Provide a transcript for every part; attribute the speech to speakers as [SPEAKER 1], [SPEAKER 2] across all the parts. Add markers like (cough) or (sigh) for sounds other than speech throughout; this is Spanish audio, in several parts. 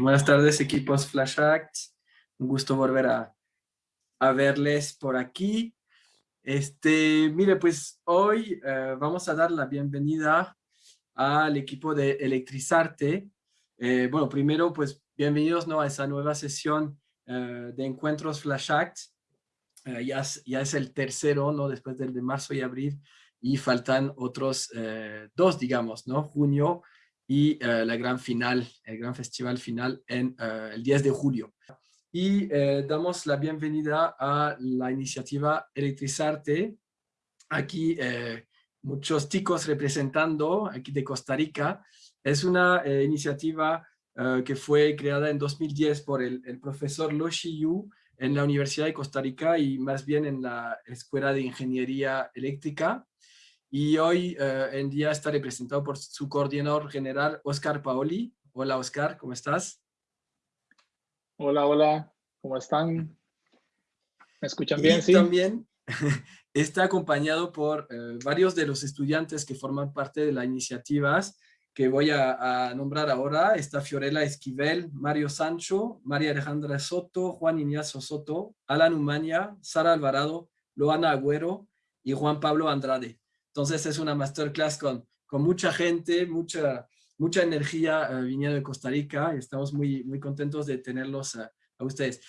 [SPEAKER 1] Buenas tardes, equipos Flash Acts. Un gusto volver a, verles por aquí. Este, mire, pues hoy eh, vamos a dar la bienvenida al equipo de Electrizarte. Eh, bueno, primero, pues bienvenidos ¿no? a esa nueva sesión eh, de encuentros Flash Acts. ya, ya es el tercero, ¿no? Después del de marzo y abril, y faltan otros dos, digamos, ¿no? Junio y eh, la gran final, el gran festival final en eh, el 10 de julio. Y eh, damos la bienvenida a la iniciativa Electrizarte. Aquí muchos chicos representando aquí de Costa Rica. Es una iniciativa que fue creada en 2010 por el, el profesor Lo Yu en la Universidad de Costa Rica y más bien en la Escuela de Ingeniería Eléctrica y hoy eh, en día está representado por su coordinador general, Oscar Paoli. Hola, Oscar, ¿cómo estás?
[SPEAKER 2] Hola, hola, ¿cómo están? ¿Me escuchan bien?
[SPEAKER 1] sí. también (laughs) está acompañado por eh, varios de los estudiantes que forman parte de las iniciativas que voy a, nombrar ahora. Está Fiorella Esquivel, Mario Sancho, María Alejandra Soto, Juan Ignacio Soto, Alan Umaña, Sara Alvarado, Loana Agüero y Juan Pablo Andrade. Entonces es una masterclass con, con mucha gente, mucha, mucha energía eh, viniendo de Costa Rica y estamos muy, muy contentos de tenerlos a, ustedes.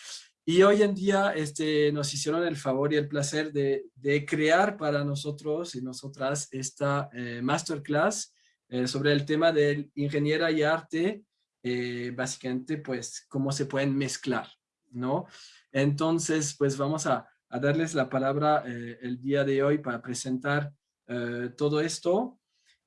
[SPEAKER 1] Y hoy en día este, nos hicieron el favor y el placer de, de crear para nosotros y nosotras esta eh, masterclass eh, sobre el tema de ingeniera y arte, básicamente pues cómo se pueden mezclar, ¿no? Entonces pues vamos a, a darles la palabra el día de hoy para presentar eh, todo esto.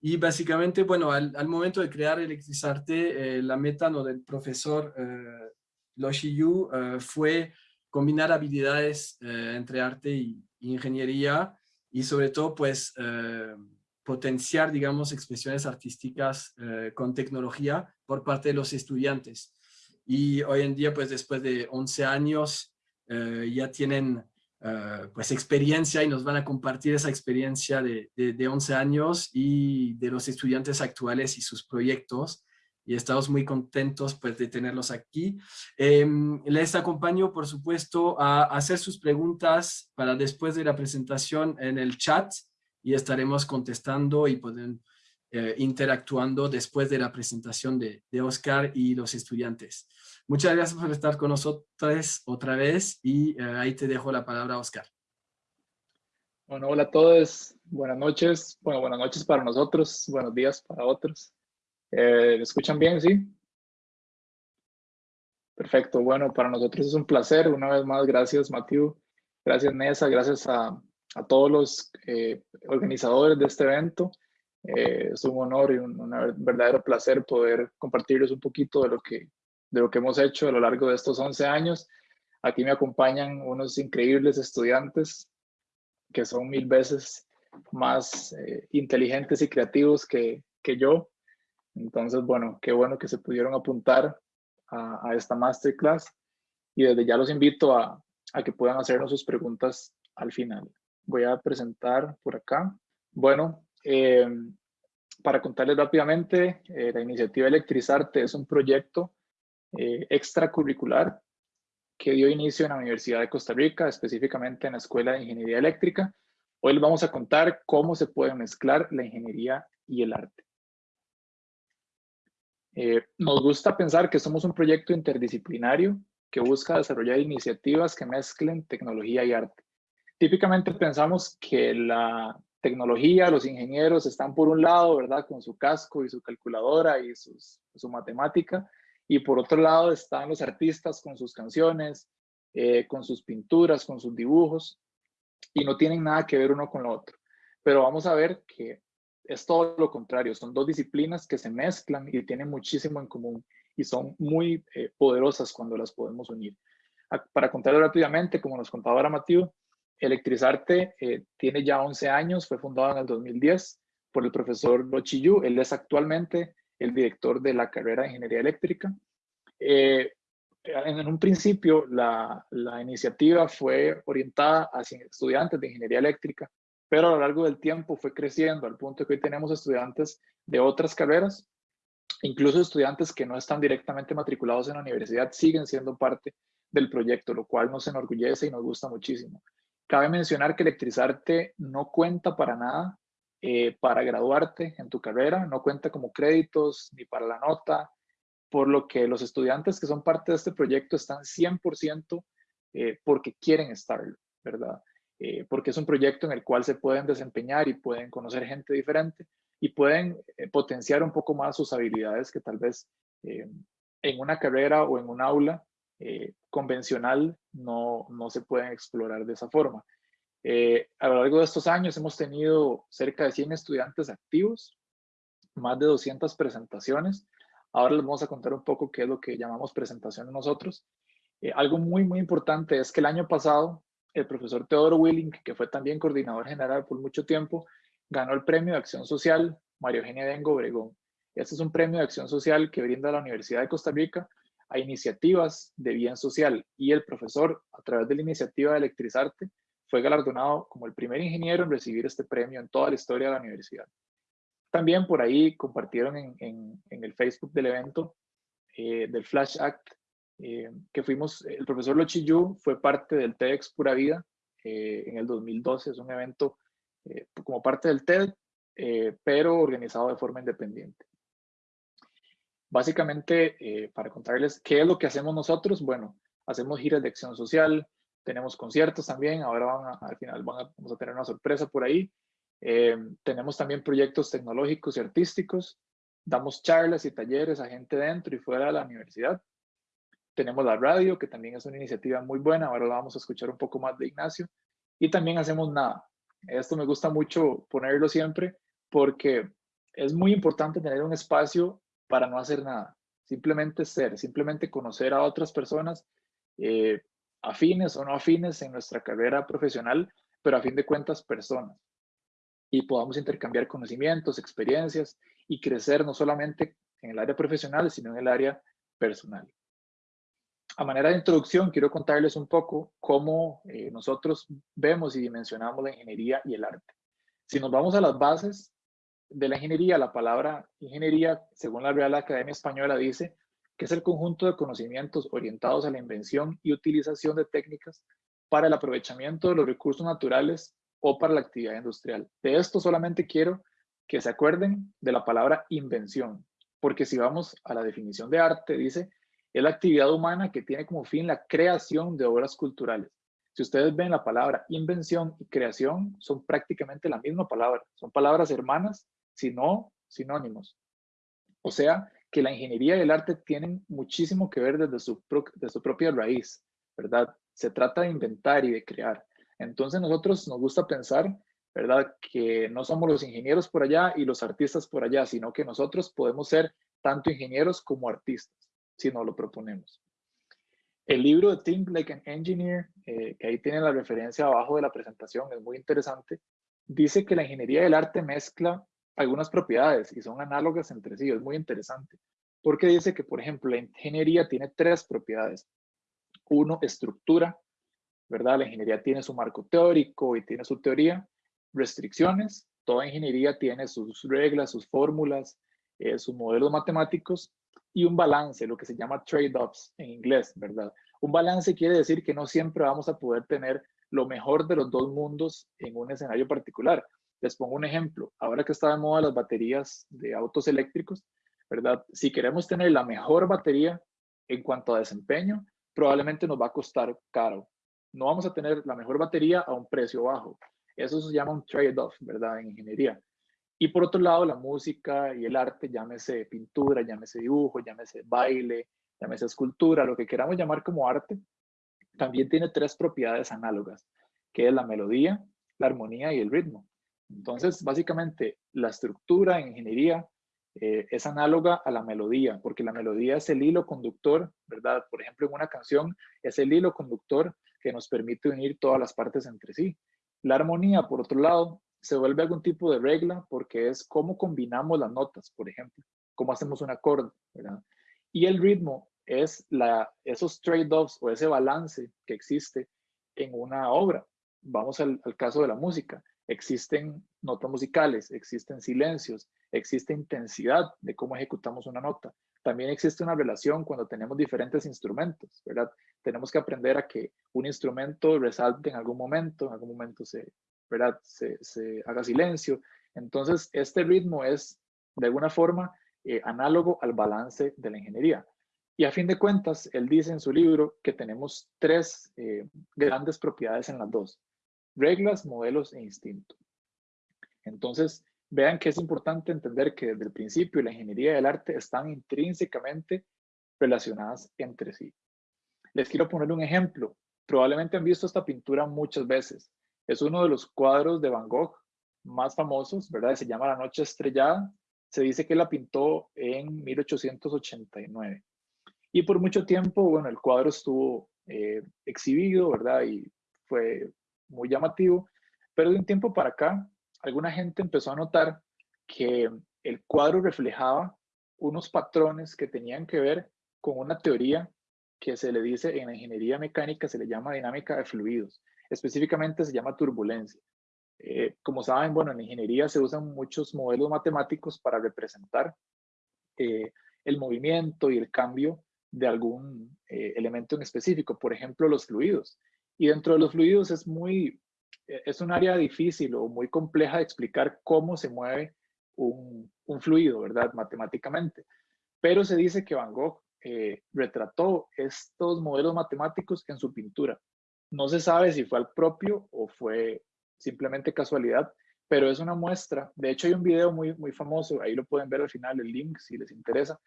[SPEAKER 1] Y básicamente, bueno, al, momento de crear Electrizarte, eh, la meta ¿no? del profesor eh, Lo Yu eh, fue combinar habilidades entre arte y, ingeniería y sobre todo, pues, potenciar, digamos, expresiones artísticas con tecnología por parte de los estudiantes. Y hoy en día, pues, después de 11 años, ya tienen eh, pues experiencia y nos van a compartir esa experiencia de, de, 11 años y de los estudiantes actuales y sus proyectos y estamos muy contentos pues de tenerlos aquí. Em, les acompaño por supuesto a hacer sus preguntas para después de la presentación en el chat y estaremos contestando y pueden eh, interactuando después de la presentación de, de Oscar y los estudiantes. Muchas gracias por estar con nosotros otra vez y eh, ahí te dejo la palabra, Oscar.
[SPEAKER 2] Bueno, hola a todos, buenas noches. Bueno, buenas noches para nosotros, buenos días para otros. Eh, ¿Me escuchan bien, sí? Perfecto, bueno, para nosotros es un placer. Una vez más, gracias, Matthew. Gracias, Nessa. Gracias a, a todos los eh, organizadores de este evento. Es un honor y un, un verdadero placer poder compartirles un poquito de lo que de lo que hemos hecho a lo largo de estos 11 años. Aquí me acompañan unos increíbles estudiantes que son mil veces más eh, inteligentes y creativos que, que, yo. Entonces, bueno, qué bueno que se pudieron apuntar a, a esta masterclass y desde ya los invito a, a, que puedan hacernos sus preguntas al final. Voy a presentar por acá. Bueno, eh, para contarles rápidamente, eh, la iniciativa Electrizarte es un proyecto eh, extracurricular que dio inicio en la Universidad de Costa Rica, específicamente en la Escuela de Ingeniería Eléctrica. Hoy les vamos a contar cómo se puede mezclar la ingeniería y el arte. Eh, nos gusta pensar que somos un proyecto interdisciplinario que busca desarrollar iniciativas que mezclen tecnología y arte. Típicamente pensamos que la tecnología, los ingenieros están por un lado, ¿verdad? Con su casco y su calculadora y su matemática, y por otro lado están los artistas con sus canciones, eh, con sus pinturas, con sus dibujos, y no tienen nada que ver uno con lo otro. Pero vamos a ver que es todo lo contrario, son dos disciplinas que se mezclan y tienen muchísimo en común y son muy eh, poderosas cuando las podemos unir. Para contarlo rápidamente, como nos contaba ahora Matío, Electrizarte eh, tiene ya 11 años, fue fundado en el 2010 por el profesor Yu. él es actualmente el director de la carrera de Ingeniería Eléctrica. Eh, en un principio, la, la, iniciativa fue orientada hacia estudiantes de Ingeniería Eléctrica, pero a lo largo del tiempo fue creciendo al punto que hoy tenemos estudiantes de otras carreras Incluso estudiantes que no están directamente matriculados en la universidad siguen siendo parte del proyecto, lo cual nos enorgullece y nos gusta muchísimo. Cabe mencionar que electrizarte no cuenta para nada eh, para graduarte en tu carrera, no cuenta como créditos ni para la nota, por lo que los estudiantes que son parte de este proyecto están 100% eh, porque quieren estarlo, ¿verdad? Eh, porque es un proyecto en el cual se pueden desempeñar y pueden conocer gente diferente y pueden potenciar un poco más sus habilidades que tal vez en una carrera o en un aula convencional no, no se pueden explorar de esa forma. Eh, a lo largo de estos años hemos tenido cerca de 100 estudiantes activos, más de 200 presentaciones. Ahora les vamos a contar un poco qué es lo que llamamos presentación nosotros. Eh, algo muy, muy importante es que el año pasado el profesor Teodoro Willing, que fue también coordinador general por mucho tiempo, ganó el premio de acción social María Eugenia Dengo Obregón. Este es un premio de acción social que brinda la Universidad de Costa Rica a iniciativas de bien social y el profesor, a través de la iniciativa de Electrizarte, fue galardonado como el primer ingeniero en recibir este premio en toda la historia de la universidad. También por ahí compartieron en, el Facebook del evento eh, del Flash Act eh, que fuimos, el profesor Lochiyu fue parte del TEDx Pura Vida eh, en el 2012, es un evento como parte del TED, pero organizado de forma independiente. Básicamente, para contarles qué es lo que hacemos nosotros, bueno, hacemos giras de acción social, tenemos conciertos también, ahora van al final vamos a tener una sorpresa por ahí. Eh, tenemos también proyectos tecnológicos y artísticos, damos charlas y talleres a gente dentro y fuera de la universidad. Tenemos la radio, que también es una iniciativa muy buena, ahora la vamos a escuchar un poco más de Ignacio. Y también hacemos nada. Esto me gusta mucho ponerlo siempre porque es muy importante tener un espacio para no hacer nada. Simplemente ser, simplemente conocer a otras personas, eh, afines o no afines en nuestra carrera profesional, pero a fin de cuentas personas. Y podamos intercambiar conocimientos, experiencias y crecer no solamente en el área profesional, sino en el área personal. A manera de introducción, quiero contarles un poco cómo eh, nosotros vemos y dimensionamos la ingeniería y el arte. Si nos vamos a las bases de la ingeniería, la palabra ingeniería, según la Real Academia Española, dice que es el conjunto de conocimientos orientados a la invención y utilización de técnicas para el aprovechamiento de los recursos naturales o para la actividad industrial. De esto solamente quiero que se acuerden de la palabra invención, porque si vamos a la definición de arte, dice, es la actividad humana que tiene como fin la creación de obras culturales. Si ustedes ven la palabra invención y creación, son prácticamente la misma palabra, son palabras hermanas, si no sinónimos. O sea, que la ingeniería y el arte tienen muchísimo que ver desde su, su propia raíz, ¿verdad? Se trata de inventar y de crear. Entonces nosotros nos gusta pensar, ¿verdad? Que no somos los ingenieros por allá y los artistas por allá, sino que nosotros podemos ser tanto ingenieros como artistas, si nos lo proponemos. El libro de Think Like an Engineer, eh, que ahí tiene la referencia abajo de la presentación, es muy interesante, dice que la ingeniería del arte mezcla algunas propiedades y son análogas entre sí. Es muy interesante porque dice que, por ejemplo, la ingeniería tiene tres propiedades. Uno, estructura, ¿verdad? La ingeniería tiene su marco teórico y tiene su teoría. Restricciones, toda ingeniería tiene sus reglas, sus fórmulas, eh, sus modelos matemáticos y un balance, lo que se llama trade-offs en inglés, ¿verdad? Un balance quiere decir que no siempre vamos a poder tener lo mejor de los dos mundos en un escenario particular. Les pongo un ejemplo. Ahora que está de moda las baterías de autos eléctricos, ¿verdad? Si queremos tener la mejor batería en cuanto a desempeño, probablemente nos va a costar caro. No vamos a tener la mejor batería a un precio bajo. Eso se llama un trade-off, ¿verdad? En ingeniería. Y por otro lado, la música y el arte, llámese pintura, llámese dibujo, llámese baile, llámese escultura, lo que queramos llamar como arte, también tiene tres propiedades análogas, que es la melodía, la armonía y el ritmo. Entonces, básicamente, la estructura en ingeniería eh, es análoga a la melodía, porque la melodía es el hilo conductor, ¿verdad? Por ejemplo, en una canción es el hilo conductor que nos permite unir todas las partes entre sí. La armonía, por otro lado, se vuelve algún tipo de regla porque es cómo combinamos las notas, por ejemplo, cómo hacemos un acorde, ¿verdad? Y el ritmo es la, esos trade-offs o ese balance que existe en una obra. Vamos al caso de la música existen notas musicales, existen silencios, existe intensidad de cómo ejecutamos una nota. También existe una relación cuando tenemos diferentes instrumentos, ¿verdad? Tenemos que aprender a que un instrumento resalte en algún momento, en algún momento se, ¿verdad? Se, haga silencio. Entonces, este ritmo es de alguna forma eh, análogo al balance de la ingeniería. Y a fin de cuentas, él dice en su libro que tenemos tres eh, grandes propiedades en las dos, reglas, modelos e instinto. Entonces, vean que es importante entender que desde el principio la ingeniería y el arte están intrínsecamente relacionadas entre sí. Les quiero poner un ejemplo. Probablemente han visto esta pintura muchas veces. Es uno de los cuadros de Van Gogh más famosos, ¿verdad? Se llama La Noche Estrellada. Se dice que la pintó en 1889. Y por mucho tiempo, bueno, el cuadro estuvo eh, exhibido, ¿verdad? Y fue muy llamativo. Pero de un tiempo para acá, alguna gente empezó a notar que el cuadro reflejaba unos patrones que tenían que ver con una teoría que se le dice en ingeniería mecánica, se le llama dinámica de fluidos. Específicamente se llama turbulencia. Eh, como saben, bueno, en ingeniería se usan muchos modelos matemáticos para representar eh, el movimiento y el cambio de algún eh, elemento en específico, por ejemplo, los fluidos. Y dentro de los fluidos es muy e-, es un área difícil o muy compleja de explicar cómo se mueve un, fluido, ¿verdad? Matemáticamente. Pero se dice que Van Gogh eh, retrató estos modelos matemáticos en su pintura. No se sabe si fue al propio o fue simplemente casualidad, pero es una muestra. De hecho, hay un video muy, muy famoso, ahí lo pueden ver al final, el link si les interesa,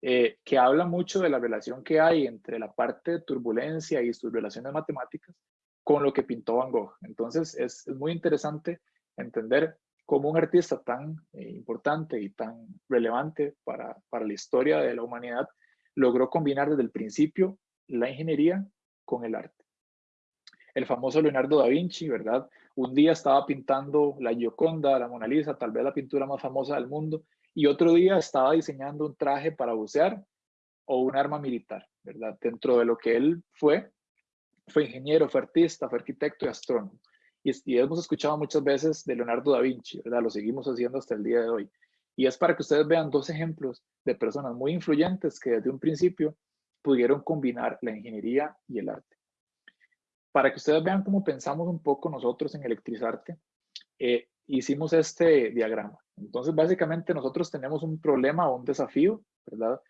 [SPEAKER 2] eh, que habla mucho de la relación que hay entre la parte de turbulencia y sus relaciones matemáticas con lo que pintó Van Gogh. Entonces es, muy interesante entender cómo un artista tan eh, importante y tan relevante para, para la historia de la humanidad logró combinar desde el principio la ingeniería con el arte. El famoso Leonardo da Vinci, ¿verdad? Un día estaba pintando la Gioconda, la Mona Lisa, tal vez la pintura más famosa del mundo, y otro día estaba diseñando un traje para bucear o un arma militar, ¿verdad? Dentro de lo que él fue, fue ingeniero, fue artista, fue arquitecto y astrónomo. Y, hemos escuchado muchas veces de Leonardo da Vinci, ¿verdad? Lo seguimos haciendo hasta el día de hoy. Y es para que ustedes vean dos ejemplos de personas muy influyentes que desde un principio pudieron combinar la ingeniería y el arte. Para que ustedes vean cómo pensamos un poco nosotros en Electrizarte, eh, hicimos este diagrama. Entonces, básicamente nosotros tenemos un problema o un desafío, ¿verdad?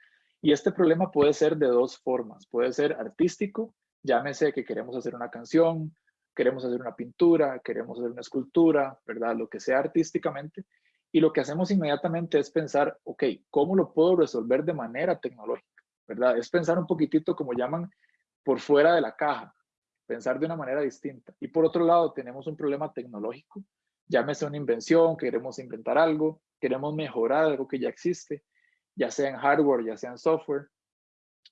[SPEAKER 2] Y este problema puede ser de dos formas. Puede ser artístico Llámese que queremos hacer una canción, queremos hacer una pintura, queremos hacer una escultura, ¿verdad? Lo que sea artísticamente. Y lo que hacemos inmediatamente es pensar, ok, ¿cómo lo puedo resolver de manera tecnológica? ¿Verdad? Es pensar un poquitito, como llaman, por fuera de la caja, pensar de una manera distinta. Y por otro lado, tenemos un problema tecnológico, llámese una invención, queremos inventar algo, queremos mejorar algo que ya existe, ya sea en hardware, ya sea en software,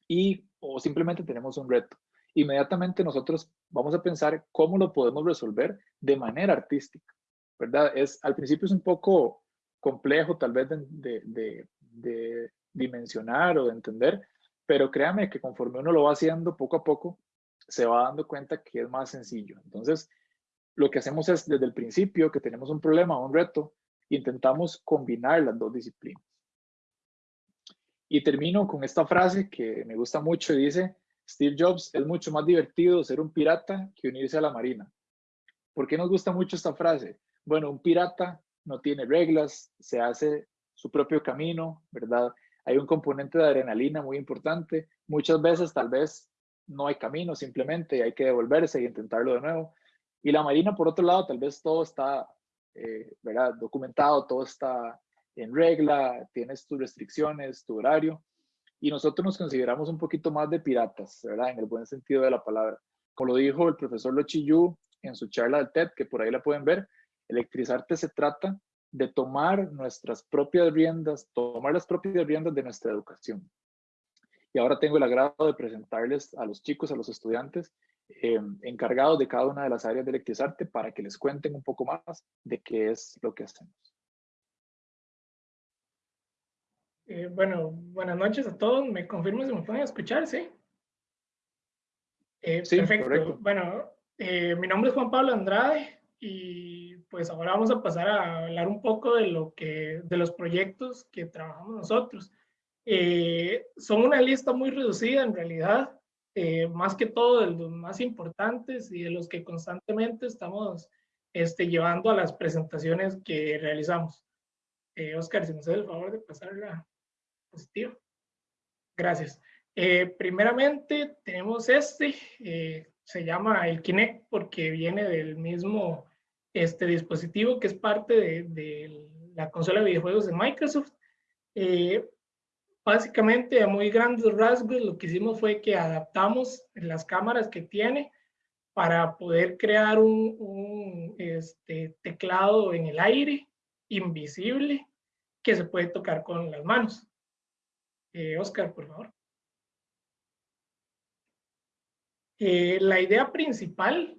[SPEAKER 2] y o simplemente tenemos un reto inmediatamente nosotros vamos a pensar cómo lo podemos resolver de manera artística, ¿verdad? Es, al principio es un poco complejo tal vez de, dimensionar o de entender, pero créame que conforme uno lo va haciendo poco a poco, se va dando cuenta que es más sencillo. Entonces, lo que hacemos es desde el principio que tenemos un problema o un reto, intentamos combinar las dos disciplinas. Y termino con esta frase que me gusta mucho y dice, Steve Jobs, es mucho más divertido ser un pirata que unirse a la marina. ¿Por qué nos gusta mucho esta frase? Bueno, un pirata no tiene reglas, se hace su propio camino, ¿verdad? Hay un componente de adrenalina muy importante. Muchas veces tal vez no hay camino, simplemente hay que devolverse y intentarlo de nuevo. Y la marina, por otro lado, tal vez todo está, eh, ¿verdad? Documentado, todo está en regla, tienes tus restricciones, tu horario y nosotros nos consideramos un poquito más de piratas, ¿verdad? En el buen sentido de la palabra. Como lo dijo el profesor Lochiyu en su charla del TED, que por ahí la pueden ver, electrizarte se trata de tomar nuestras propias riendas, tomar las propias riendas de nuestra educación. Y ahora tengo el agrado de presentarles a los chicos, a los estudiantes, eh, encargados de cada una de las áreas de electrizarte para que les cuenten un poco más de qué es lo que hacemos.
[SPEAKER 3] Eh, bueno, buenas noches a todos. ¿Me confirmo si me pueden escuchar? Sí. Eh, perfecto. Bueno, eh, mi nombre es Juan Pablo Andrade y pues ahora vamos a pasar a hablar un poco de, lo que, de los proyectos que trabajamos nosotros. Eh, son una lista muy reducida en realidad, eh, más que todo de los más importantes y de los que constantemente estamos este, llevando a las presentaciones que realizamos. Eh, Oscar, si me hace el favor de pasar la positiva. Gracias. primeramente tenemos este, se llama el Kinect porque viene del mismo este dispositivo que es parte de, de la consola de videojuegos de Microsoft. Eh, básicamente, a muy grandes rasgos, lo que hicimos fue que adaptamos las cámaras que tiene para poder crear un, este, teclado en el aire, invisible, que se puede tocar con las manos. Eh, Oscar, por favor. Eh, la idea principal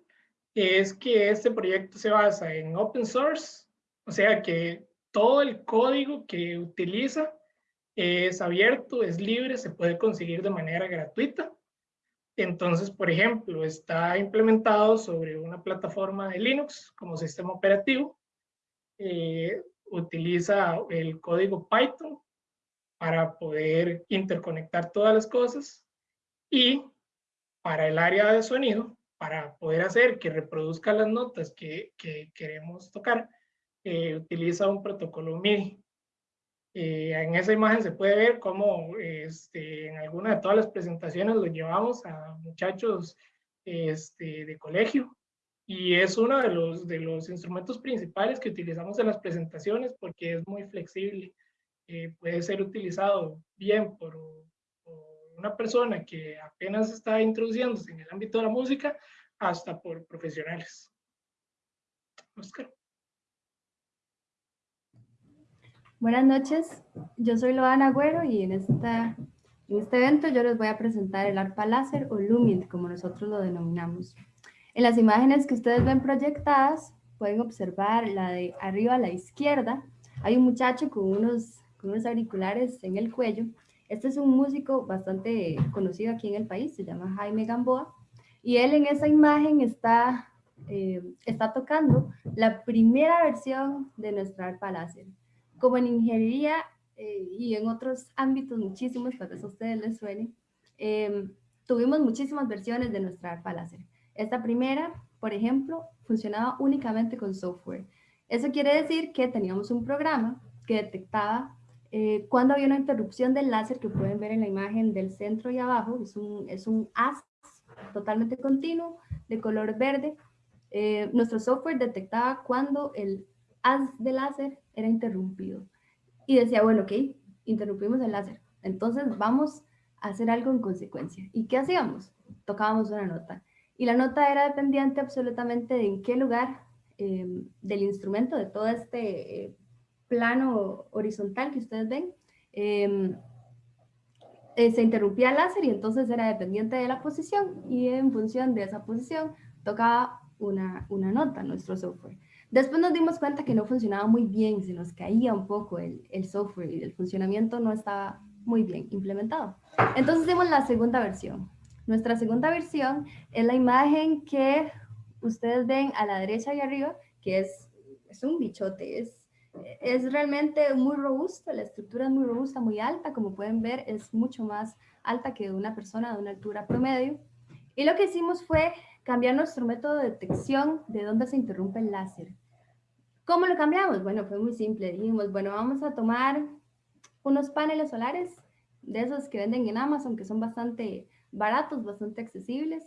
[SPEAKER 3] es que este proyecto se basa en open source, o sea que todo el código que utiliza es abierto, es libre, se puede conseguir de manera gratuita. Entonces, por ejemplo, está implementado sobre una plataforma de Linux como sistema operativo. Eh, utiliza el código Python para poder interconectar todas las cosas y para el área de sonido para poder hacer que reproduzca las notas que, que queremos tocar, eh, utiliza un protocolo MIDI. Eh, en esa imagen se puede ver cómo este, en alguna de todas las presentaciones lo llevamos a muchachos este, de colegio y es uno de los, de los instrumentos principales que utilizamos en las presentaciones porque es muy flexible. Eh, puede ser utilizado bien por una persona que apenas está introduciéndose en el ámbito de la música hasta por profesionales. Oscar.
[SPEAKER 4] Buenas noches, yo soy Loana Agüero y en, esta, en este evento yo les voy a presentar el arpa láser o Lumient, como nosotros lo denominamos. En las imágenes que ustedes ven proyectadas, pueden observar la de arriba a la izquierda. Hay un muchacho con unos, con unos auriculares en el cuello este es un músico bastante conocido aquí en el país, se llama Jaime Gamboa, y él en esa imagen está, eh, está tocando la primera versión de nuestra arpa láser. Como en ingeniería eh, y en otros ámbitos muchísimos, para eso a ustedes les suene, em, tuvimos muchísimas versiones de nuestra arpa láser. Esta primera, por ejemplo, funcionaba únicamente con software. Eso quiere decir que teníamos un programa que detectaba eh, cuando había una interrupción del láser que pueden ver en la imagen del centro y abajo, es un, es un haz totalmente continuo de color verde. Eh, nuestro software detectaba cuando el haz de láser era interrumpido y decía, bueno, ok, interrumpimos el láser, entonces vamos a hacer algo en consecuencia. ¿Y qué hacíamos? Tocábamos una nota. Y la nota era dependiente absolutamente de en qué lugar eh, del instrumento, de todo este plano horizontal que ustedes ven, em, eh, se interrumpía el láser y entonces era dependiente de la posición y en función de esa posición tocaba una, una nota nuestro software. Después nos dimos cuenta que no funcionaba muy bien, se nos caía un poco el, software y el funcionamiento no estaba muy bien implementado. Entonces dimos la segunda versión. Nuestra segunda versión es la imagen que ustedes ven a la derecha y arriba, que es, es un bichote, es es realmente muy robusto, la estructura es muy robusta, muy alta, como pueden ver es mucho más alta que una persona de una altura promedio. Y lo que hicimos fue cambiar nuestro método de detección de dónde se interrumpe el láser. ¿Cómo lo cambiamos? Bueno, fue muy simple. Dijimos, bueno, vamos a tomar unos paneles solares de esos que venden en Amazon, que son bastante baratos, bastante accesibles.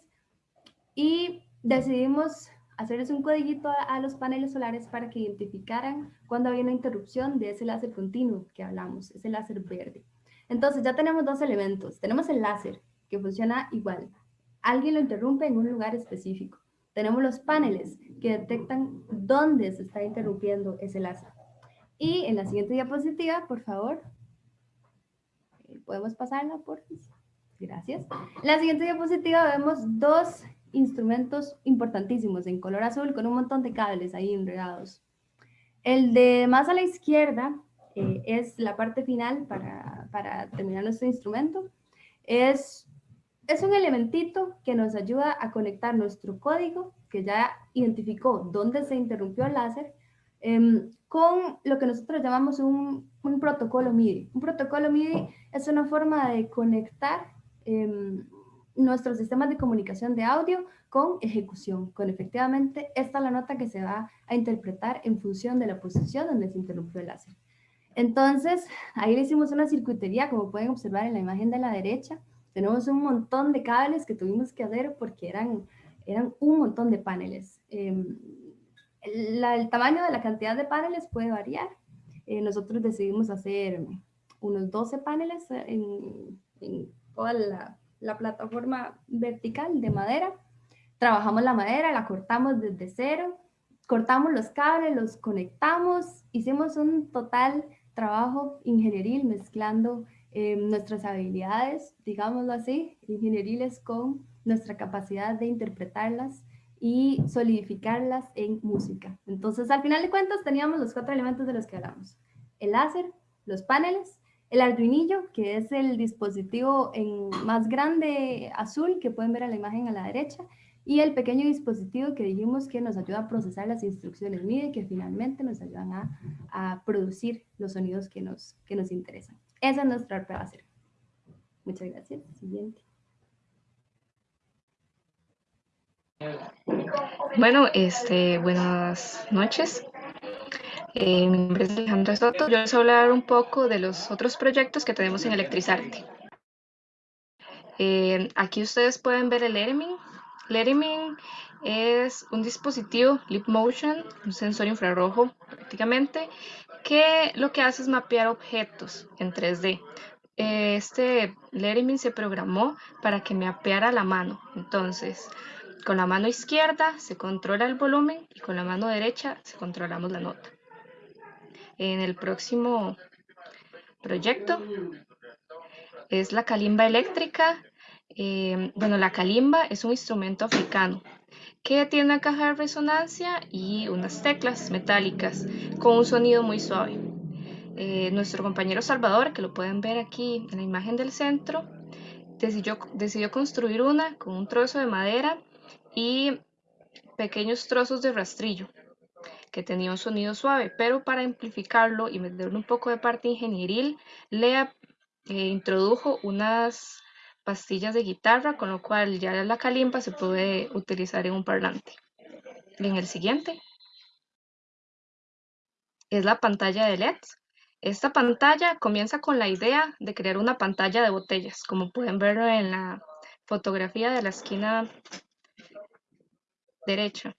[SPEAKER 4] Y decidimos hacerles un codiguito a, los paneles solares para que identificaran cuando había una interrupción de ese láser continuo que hablamos, ese láser verde. Entonces ya tenemos dos elementos. Tenemos el láser, que funciona igual. Alguien lo interrumpe en un lugar específico. Tenemos los paneles que detectan dónde se está interrumpiendo ese láser. Y en la siguiente diapositiva, por favor, eh, podemos pasarla, por Gracias. La siguiente diapositiva vemos dos instrumentos importantísimos en color azul con un montón de cables ahí enredados. El de más a la izquierda eh, es la parte final para, para, terminar nuestro instrumento. Es, es un elementito que nos ayuda a conectar nuestro código, que ya identificó dónde se interrumpió el láser, em, con lo que nosotros llamamos un, un, protocolo MIDI. Un protocolo MIDI es una forma de conectar em, nuestros sistemas de comunicación de audio con ejecución, con efectivamente esta es la nota que se va a interpretar en función de la posición donde se interrumpió el láser. Entonces, ahí le hicimos una circuitería, como pueden observar en la imagen de la derecha. Tenemos un montón de cables que tuvimos que hacer porque eran, eran un montón de paneles. Em, el tamaño de la cantidad de paneles puede variar. Eh, nosotros decidimos hacer unos 12 paneles en, en toda la, la plataforma vertical de madera. Trabajamos la madera, la cortamos desde cero, cortamos los cables, los conectamos, hicimos un total trabajo ingenieril mezclando eh, nuestras habilidades, digámoslo así, ingenieriles con nuestra capacidad de interpretarlas y solidificarlas en música. Entonces, al final de cuentas, teníamos los cuatro elementos de los que hablamos. El láser, los paneles, el Arduinillo, que es el dispositivo en más grande azul que pueden ver a la imagen a la derecha, y el pequeño dispositivo que dijimos que nos ayuda a procesar las instrucciones MIDI que finalmente nos ayudan a, a producir los sonidos que nos, que nos interesan. Esa es nuestra prueba. Muchas gracias. Siguiente.
[SPEAKER 5] Bueno, este, buenas noches. Eh, mi nombre es Alejandra Soto. Yo les voy a hablar un poco de los otros proyectos que tenemos en Electrizarte. Eh, aquí ustedes pueden ver el Ermin, Letterman es un dispositivo Leap Motion, un sensor infrarrojo prácticamente, lo que hace es mapear objetos en 3D. Este Letterman se programó para que mapeara la mano. Entonces, con la mano izquierda se controla el volumen y con la mano derecha se controlamos la nota. En el próximo proyecto es la calimba eléctrica eh, bueno, la calimba es un instrumento africano que tiene una caja de resonancia y unas teclas metálicas con un sonido muy suave. Eh, nuestro compañero Salvador, que lo pueden ver aquí en la imagen del centro, decidió, construir una con un trozo de madera y pequeños trozos de rastrillo que tenía un sonido suave, pero para amplificarlo y meterle un poco de parte ingenieril, le eh, introdujo unas pastillas de guitarra, con lo cual ya la calimba se puede utilizar en un parlante. En el siguiente es la pantalla de LED. Esta pantalla comienza con la idea de crear una pantalla de botellas, como pueden ver en la fotografía de la esquina derecha.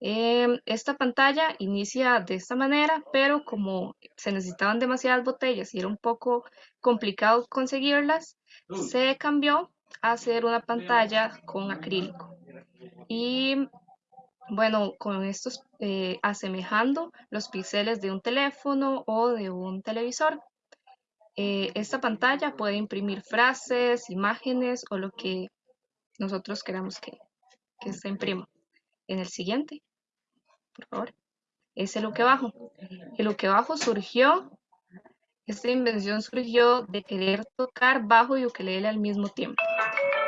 [SPEAKER 5] Em, esta pantalla inicia de esta manera, pero como se necesitaban demasiadas botellas y era un poco complicado conseguirlas, se cambió a hacer una pantalla con acrílico. Y bueno, con estos eh, asemejando los píxeles de un teléfono o de un televisor. Eh, esta pantalla puede imprimir frases, imágenes o lo que nosotros queramos que, que se imprima. En el siguiente, por favor, es el que bajo. El que bajo surgió esta invención surgió de querer tocar bajo y ukelele al mismo tiempo.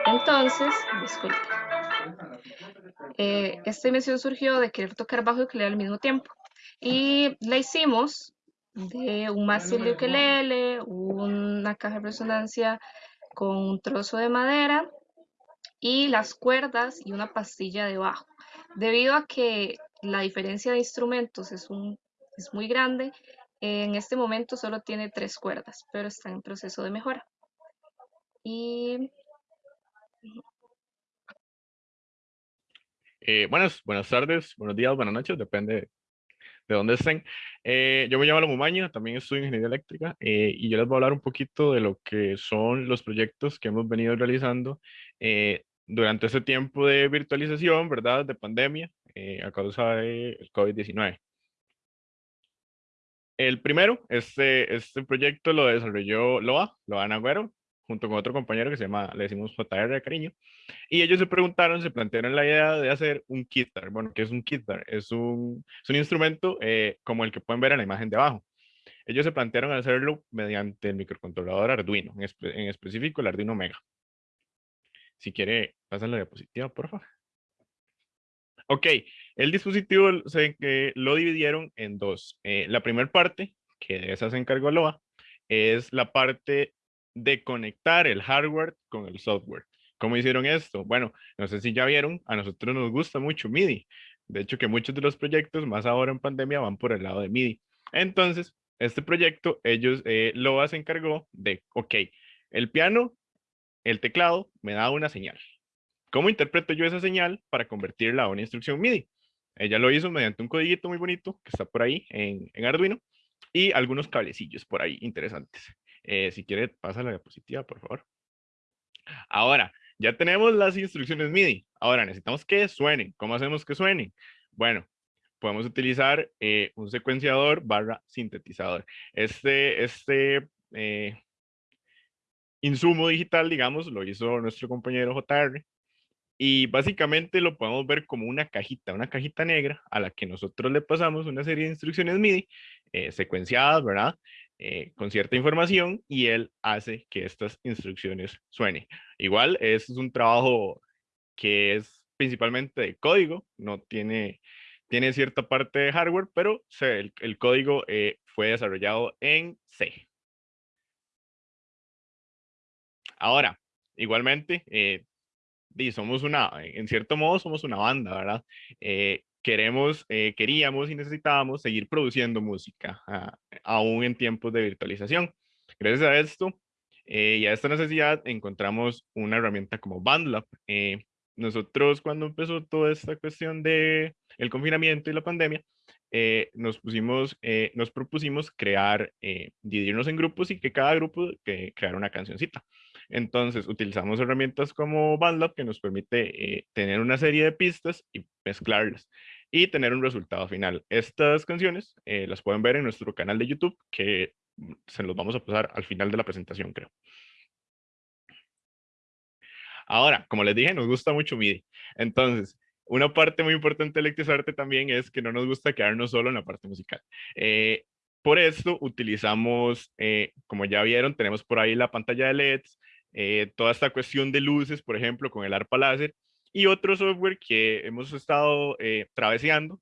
[SPEAKER 5] Entonces, disculpe. Eh, esta invención surgió de querer tocar bajo y ukelele al mismo tiempo. Y la hicimos de un mástil de ukelele, una caja de resonancia con un trozo de madera y las cuerdas y una pastilla de bajo. Debido a que la diferencia de instrumentos es muy grande, en este momento solo tiene tres cuerdas, pero está en proceso de mejora. Y...
[SPEAKER 6] Eh, buenas, buenas tardes, buenos días, buenas noches, depende de dónde estén. Eh, yo me llamo Mumaña, también estudio ingeniería eléctrica eh, y yo les voy a hablar un poquito de lo que son los proyectos que hemos venido realizando durante este tiempo de virtualización, ¿verdad? De pandemia a causa del COVID-19. El primero, este, este proyecto lo desarrolló Loa, Loa Nagüero, junto con otro compañero que se llama, le decimos JR cariño, y ellos se preguntaron, se plantearon la idea de hacer un kitar. Bueno, ¿qué es un kitar? Es un, es un instrumento eh, como el que pueden ver en la imagen de abajo. Ellos se plantearon hacerlo mediante el microcontrolador Arduino, en, en específico el Arduino Mega. Si quiere, pasen la diapositiva, por favor. Ok, el dispositivo se, lo dividieron en dos. Eh, la primera parte, que de esa se encargó Loa, es la parte de conectar el hardware con el software. ¿Cómo hicieron esto? Bueno, no sé si ya vieron, a nosotros nos gusta mucho MIDI. De hecho, que muchos de los proyectos, más ahora en pandemia, van por el lado de MIDI. Entonces, este proyecto, ellos, eh, Loa se encargó de, ok, el piano, el teclado, me da una señal. ¿Cómo interpreto yo esa señal para convertirla a una instrucción MIDI? Ella lo hizo mediante un codiguito muy bonito que está por ahí en, Arduino y algunos cablecillos por ahí interesantes. Eh, si quiere, pasa la diapositiva, por favor. Ahora, ya tenemos las instrucciones MIDI. Ahora necesitamos que suenen. ¿Cómo hacemos que suenen? Bueno, podemos utilizar eh, un secuenciador barra sintetizador. Este, este eh, insumo digital, digamos, lo hizo nuestro compañero JR y básicamente lo podemos ver como una cajita, una cajita negra a la que nosotros le pasamos una serie de instrucciones MIDI eh, secuenciadas, ¿verdad? Eh, con cierta información y él hace que estas instrucciones suenen. Igual, es un trabajo que es principalmente de código, no tiene, tiene cierta parte de hardware, pero el, el, código eh, fue desarrollado en C. Ahora, igualmente, y somos una, en cierto modo somos una banda, ¿verdad? Eh, queremos, eh, queríamos y necesitábamos seguir produciendo música, ah, aún en tiempos de virtualización. Gracias a esto eh, y a esta necesidad encontramos una herramienta como BandLab. nosotros cuando empezó toda esta cuestión de el confinamiento y la pandemia, nos pusimos, nos propusimos crear, dividirnos en grupos y que cada grupo que creara una cancioncita. Entonces, utilizamos herramientas como BandLab que nos permite eh, tener una serie de pistas y mezclarlas y tener un resultado final. Estas canciones eh, las pueden ver en nuestro canal de YouTube que mm, se los vamos a pasar al final de la presentación, creo. Ahora, como les dije, nos gusta mucho MIDI. Entonces, una parte muy importante de Electrizarte también es que no nos gusta quedarnos solo en la parte musical. Eh, por esto utilizamos, como ya vieron, tenemos por ahí la pantalla de LEDs, eh, toda esta cuestión de luces, por ejemplo, con el ARPA láser, y otro software que hemos estado eh,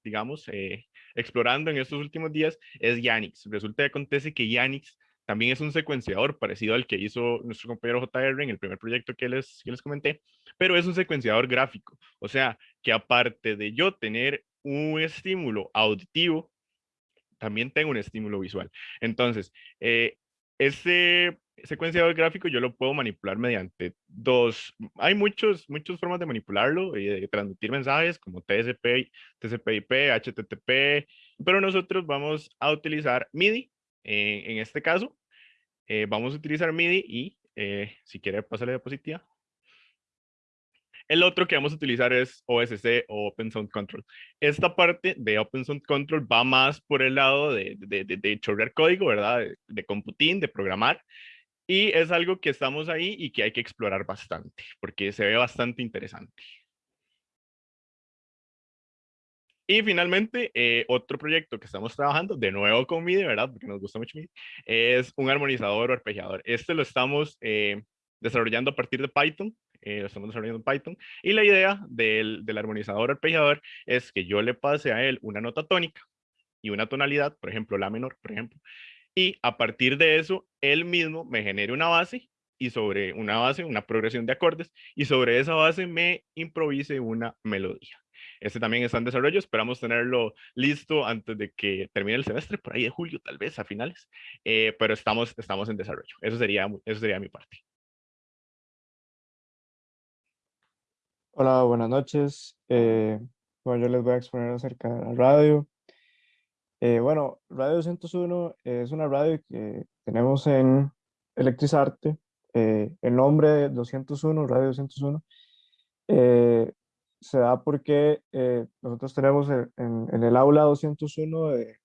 [SPEAKER 6] digamos, eh, explorando en estos últimos días, es Yanix. Resulta que acontece que Yanix también es un secuenciador parecido al que hizo nuestro compañero JR en el primer proyecto que les, que les comenté, pero es un secuenciador gráfico. O sea, que aparte de yo tener un estímulo auditivo, también tengo un estímulo visual. Entonces, eh, ese secuenciador gráfico yo lo puedo manipular mediante dos, hay muchos, muchas formas de manipularlo y de transmitir mensajes como TCP, TCP/IP, HTTP, pero nosotros vamos a utilizar MIDI en este caso. Eh, vamos a utilizar MIDI y eh, si quiere pasarle diapositiva. El otro que vamos a utilizar es OSC o Open Sound Control. Esta parte de Open Sound Control va más por el lado de, de, de, chorrear código, ¿verdad? De, de computing, de programar. Y es algo que estamos ahí y que hay que explorar bastante, porque se ve bastante interesante. Y finalmente, eh, otro proyecto que estamos trabajando, de nuevo con MIDI, ¿verdad? Porque nos gusta mucho MIDI, es un armonizador o arpegiador. Este lo estamos eh, desarrollando a partir de Python, eh, lo estamos desarrollando en Python, y la idea del, del armonizador arpegiador es que yo le pase a él una nota tónica y una tonalidad, por ejemplo, la menor, por ejemplo, y a partir de eso, él mismo me genere una base y sobre una base, una progresión de acordes, y sobre esa base me improvise una melodía. Este también está en desarrollo, esperamos tenerlo listo antes de que termine el semestre, por ahí de julio tal vez, a finales, eh, pero estamos, estamos en desarrollo. Eso sería, eso sería mi parte.
[SPEAKER 7] Hola, buenas noches. Eh, bueno, yo les voy a exponer acerca de la radio. Eh, bueno, Radio 201 es una radio que tenemos en Electrizarte. Eh, el nombre 201, Radio 201, eh, se da porque nosotros tenemos en, el aula 201 de,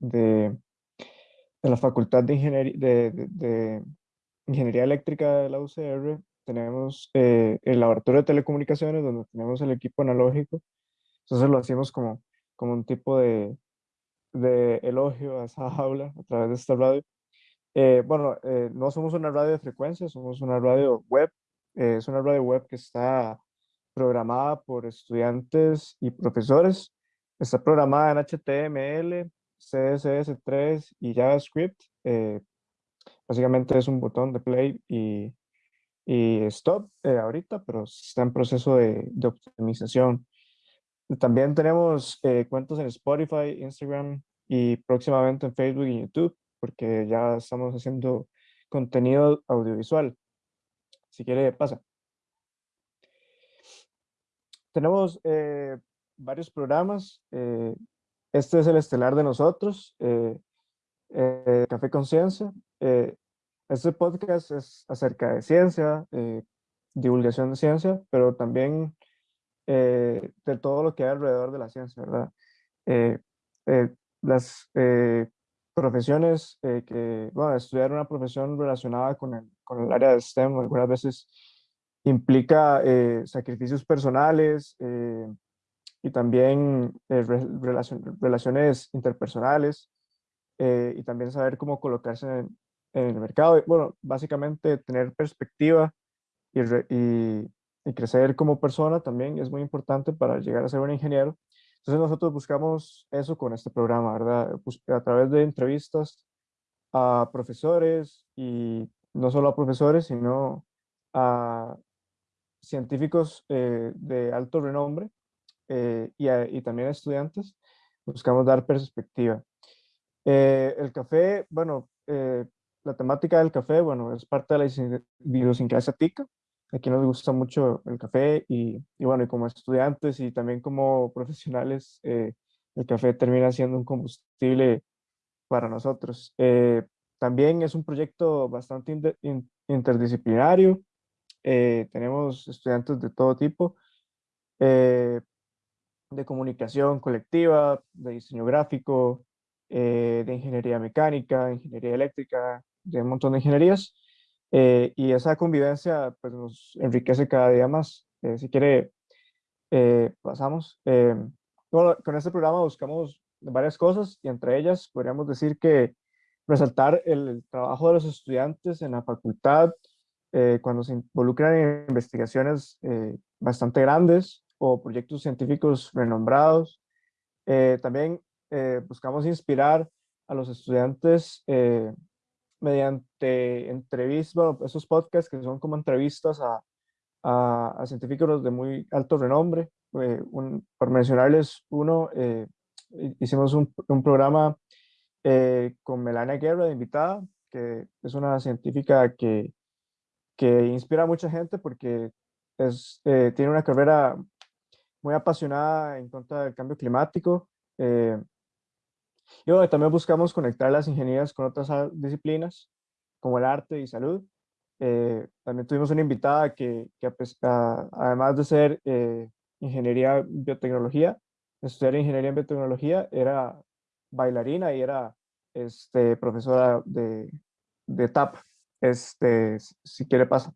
[SPEAKER 7] de, la Facultad de Ingeniería, de, Ingeniería Eléctrica de la UCR, tenemos el laboratorio de telecomunicaciones donde tenemos el equipo analógico. Entonces lo hacemos como, como un tipo de, de elogio a esa (laughs) aula a través de esta radio. Eh, bueno, eh, no somos una radio de frecuencia, somos una radio web. Eh, es una radio web que está programada por estudiantes y profesores. Está programada en HTML, CSS3 y JavaScript. Eh, básicamente es un botón de play y, y stop eh, ahorita, pero está en proceso de, de optimización. También tenemos eh, cuentos en Spotify, Instagram y próximamente en Facebook y YouTube, porque ya estamos haciendo contenido audiovisual. Si quiere, pasa. Tenemos eh, varios programas. Eh, este es el estelar de nosotros, Café Conciencia. este podcast es acerca de ciencia, divulgación de ciencia, pero también eh, de todo lo que hay alrededor de la ciencia, ¿verdad? Eh, eh, las profesiones que, bueno, estudiar una profesión relacionada con el, con el área de STEM algunas veces implica sacrificios personales y también relaciones interpersonales y también saber cómo colocarse en, en el mercado. Bueno, básicamente tener perspectiva y, y, y crecer como persona también es muy importante para llegar a ser un ingeniero. Entonces nosotros buscamos eso con este programa, ¿verdad? A través de entrevistas a profesores y no solo a profesores, sino a científicos eh, de alto renombre eh, y, y, también a estudiantes, buscamos dar perspectiva. Eh, el café, bueno, la temática del café, bueno, es parte de la idiosincrasia tica, Aquí nos gusta mucho el café y, y bueno, y como estudiantes y también como profesionales, eh, el café termina siendo un combustible para nosotros. Eh, también es un proyecto bastante interdisciplinario. Eh, tenemos estudiantes de todo tipo, de comunicación colectiva, de diseño gráfico, de ingeniería mecánica, ingeniería eléctrica, de un montón de ingenierías. Eh, y esa convivencia pues, nos enriquece cada día más. Eh, si quiere, eh, pasamos. Bueno, con este programa buscamos varias cosas y entre ellas podríamos decir que resaltar el, trabajo de los estudiantes en la facultad cuando se involucran en investigaciones bastante grandes o proyectos científicos renombrados. también buscamos inspirar a los estudiantes mediante entrevistas, esos podcasts que son como entrevistas a, a, científicos de muy alto renombre. Eh, por mencionarles uno, eh, hicimos un, un programa eh, con Melania Guerra de invitada, que es una científica que, que inspira a mucha gente porque es, tiene una carrera muy apasionada en contra del cambio climático. Y bueno, también buscamos conectar las ingenierías con otras disciplinas, como el arte y salud. Eh, también tuvimos una invitada que, que además de ser eh, ingeniería biotecnología, estudiar ingeniería en biotecnología, era bailarina y era este, profesora de, de TAP. Este, si quiere pasa.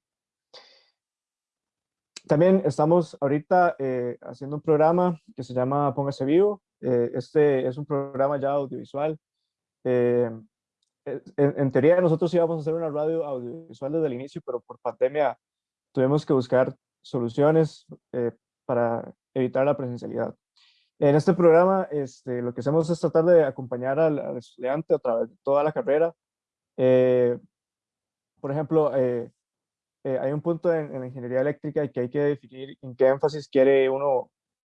[SPEAKER 7] También estamos ahorita eh, haciendo un programa que se llama Póngase Vivo, eh, este es un programa ya audiovisual. Eh, en, teoría nosotros íbamos a hacer una radio audiovisual desde el inicio, pero por pandemia tuvimos que buscar soluciones eh, para evitar la presencialidad. En este programa este, lo que hacemos es tratar de acompañar al, estudiante a través de toda la carrera. por ejemplo, hay un punto en, en, la ingeniería eléctrica que hay que definir en qué énfasis quiere uno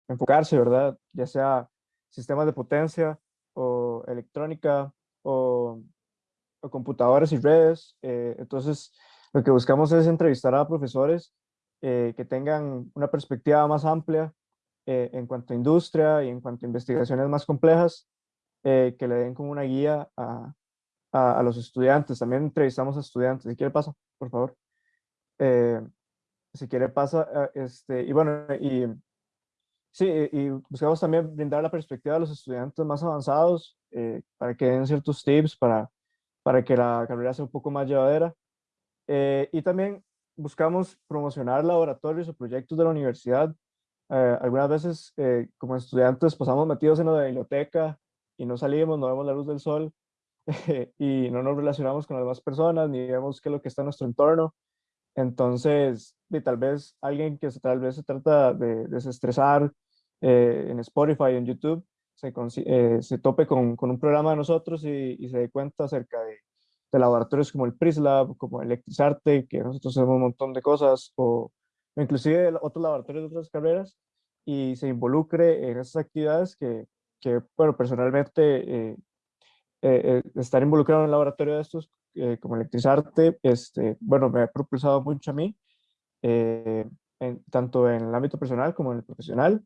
[SPEAKER 7] enfocarse, ¿verdad? Ya sea sistemas de potencia o electrónica o, o computadoras y redes. Eh, entonces, lo que buscamos es entrevistar a profesores eh, que tengan una perspectiva más amplia eh, en cuanto a industria y en cuanto a investigaciones más complejas, que le den como una guía a, a, los estudiantes. También entrevistamos a estudiantes. Si quiere pasa, por favor. si quiere pasa, este, y bueno, y Sí, y buscamos también brindar la perspectiva a los estudiantes más avanzados eh, para que den ciertos tips para, para que la carrera sea un poco más llevadera. Eh, y también buscamos promocionar laboratorios o proyectos de la universidad. Eh, algunas veces como estudiantes pasamos metidos en la biblioteca y no salimos, no vemos la luz del sol (laughs) y no nos relacionamos con las demás personas ni vemos qué es lo que está en nuestro entorno. Entonces, tal vez alguien que tal vez se trata de desestresar eh, en Spotify, en YouTube, se, eh, tope con, un programa de nosotros y, se dé cuenta acerca de, laboratorios como el PRISLab, como Electrizarte, que nosotros hacemos un montón de cosas, o, inclusive otros laboratorios de otras carreras, y se involucre en esas actividades que, que bueno, personalmente, eh, estar involucrado en un laboratorio de estos, como Electrizarte, este, bueno, me ha propulsado mucho a mí, en, tanto en el ámbito personal como en el profesional,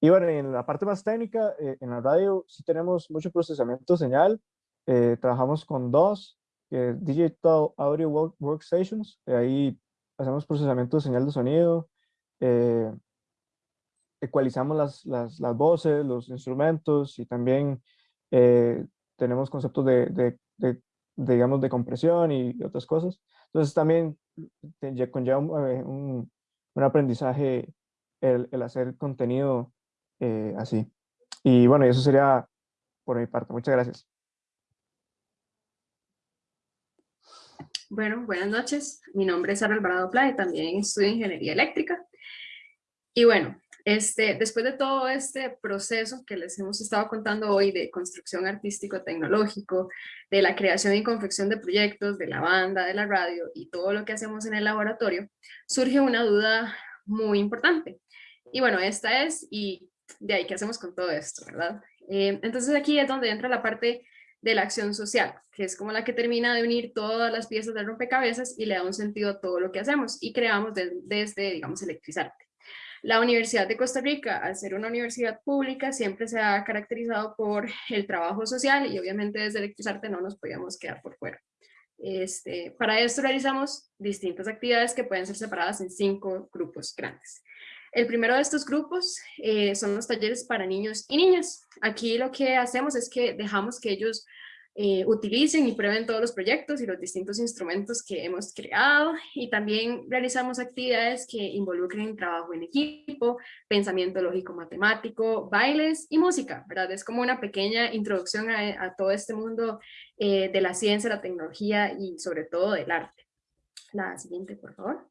[SPEAKER 7] y bueno, en la parte más técnica, eh, en la radio sí tenemos mucho procesamiento de señal. Eh, trabajamos con dos, Digital Audio Workstations. ahí hacemos procesamiento de señal de sonido. Eh, ecualizamos las, las, las, voces, los instrumentos y también tenemos conceptos de, de, de, digamos, de compresión y otras cosas. Entonces también conlleva un, un, aprendizaje el, el hacer contenido eh, así. Y bueno, eso sería por mi parte. Muchas gracias.
[SPEAKER 8] Bueno, buenas noches. Mi nombre es Sara Alvarado Pla y también estudio Ingeniería Eléctrica. Y bueno, este, después de todo este proceso que les hemos estado contando hoy de construcción artístico-tecnológico, de la creación y confección de proyectos, de la banda, de la radio y todo lo que hacemos en el laboratorio, surge una duda muy importante. Y bueno, esta es, y de ahí, ¿qué hacemos con todo esto, verdad? Eh, entonces aquí es donde entra la parte de la acción social, que es como la que termina de unir todas las piezas del rompecabezas y le da un sentido a todo lo que hacemos y creamos desde, digamos, electrizarte. La Universidad de Costa Rica, al ser una universidad pública, siempre se ha caracterizado por el trabajo social y obviamente desde Electrizarte no nos podíamos quedar por fuera. Este, para esto realizamos distintas actividades que pueden ser separadas en cinco grupos grandes. El primero de estos grupos eh, son los talleres para niños y niñas. Aquí lo que hacemos es que dejamos que ellos eh, utilicen y prueben todos los proyectos y los distintos instrumentos que hemos creado y también realizamos actividades que involucren trabajo en equipo, pensamiento lógico matemático, bailes y música, ¿verdad? Es como una pequeña introducción a, todo este mundo eh, de la ciencia, la tecnología y sobre todo del arte. La siguiente, por favor.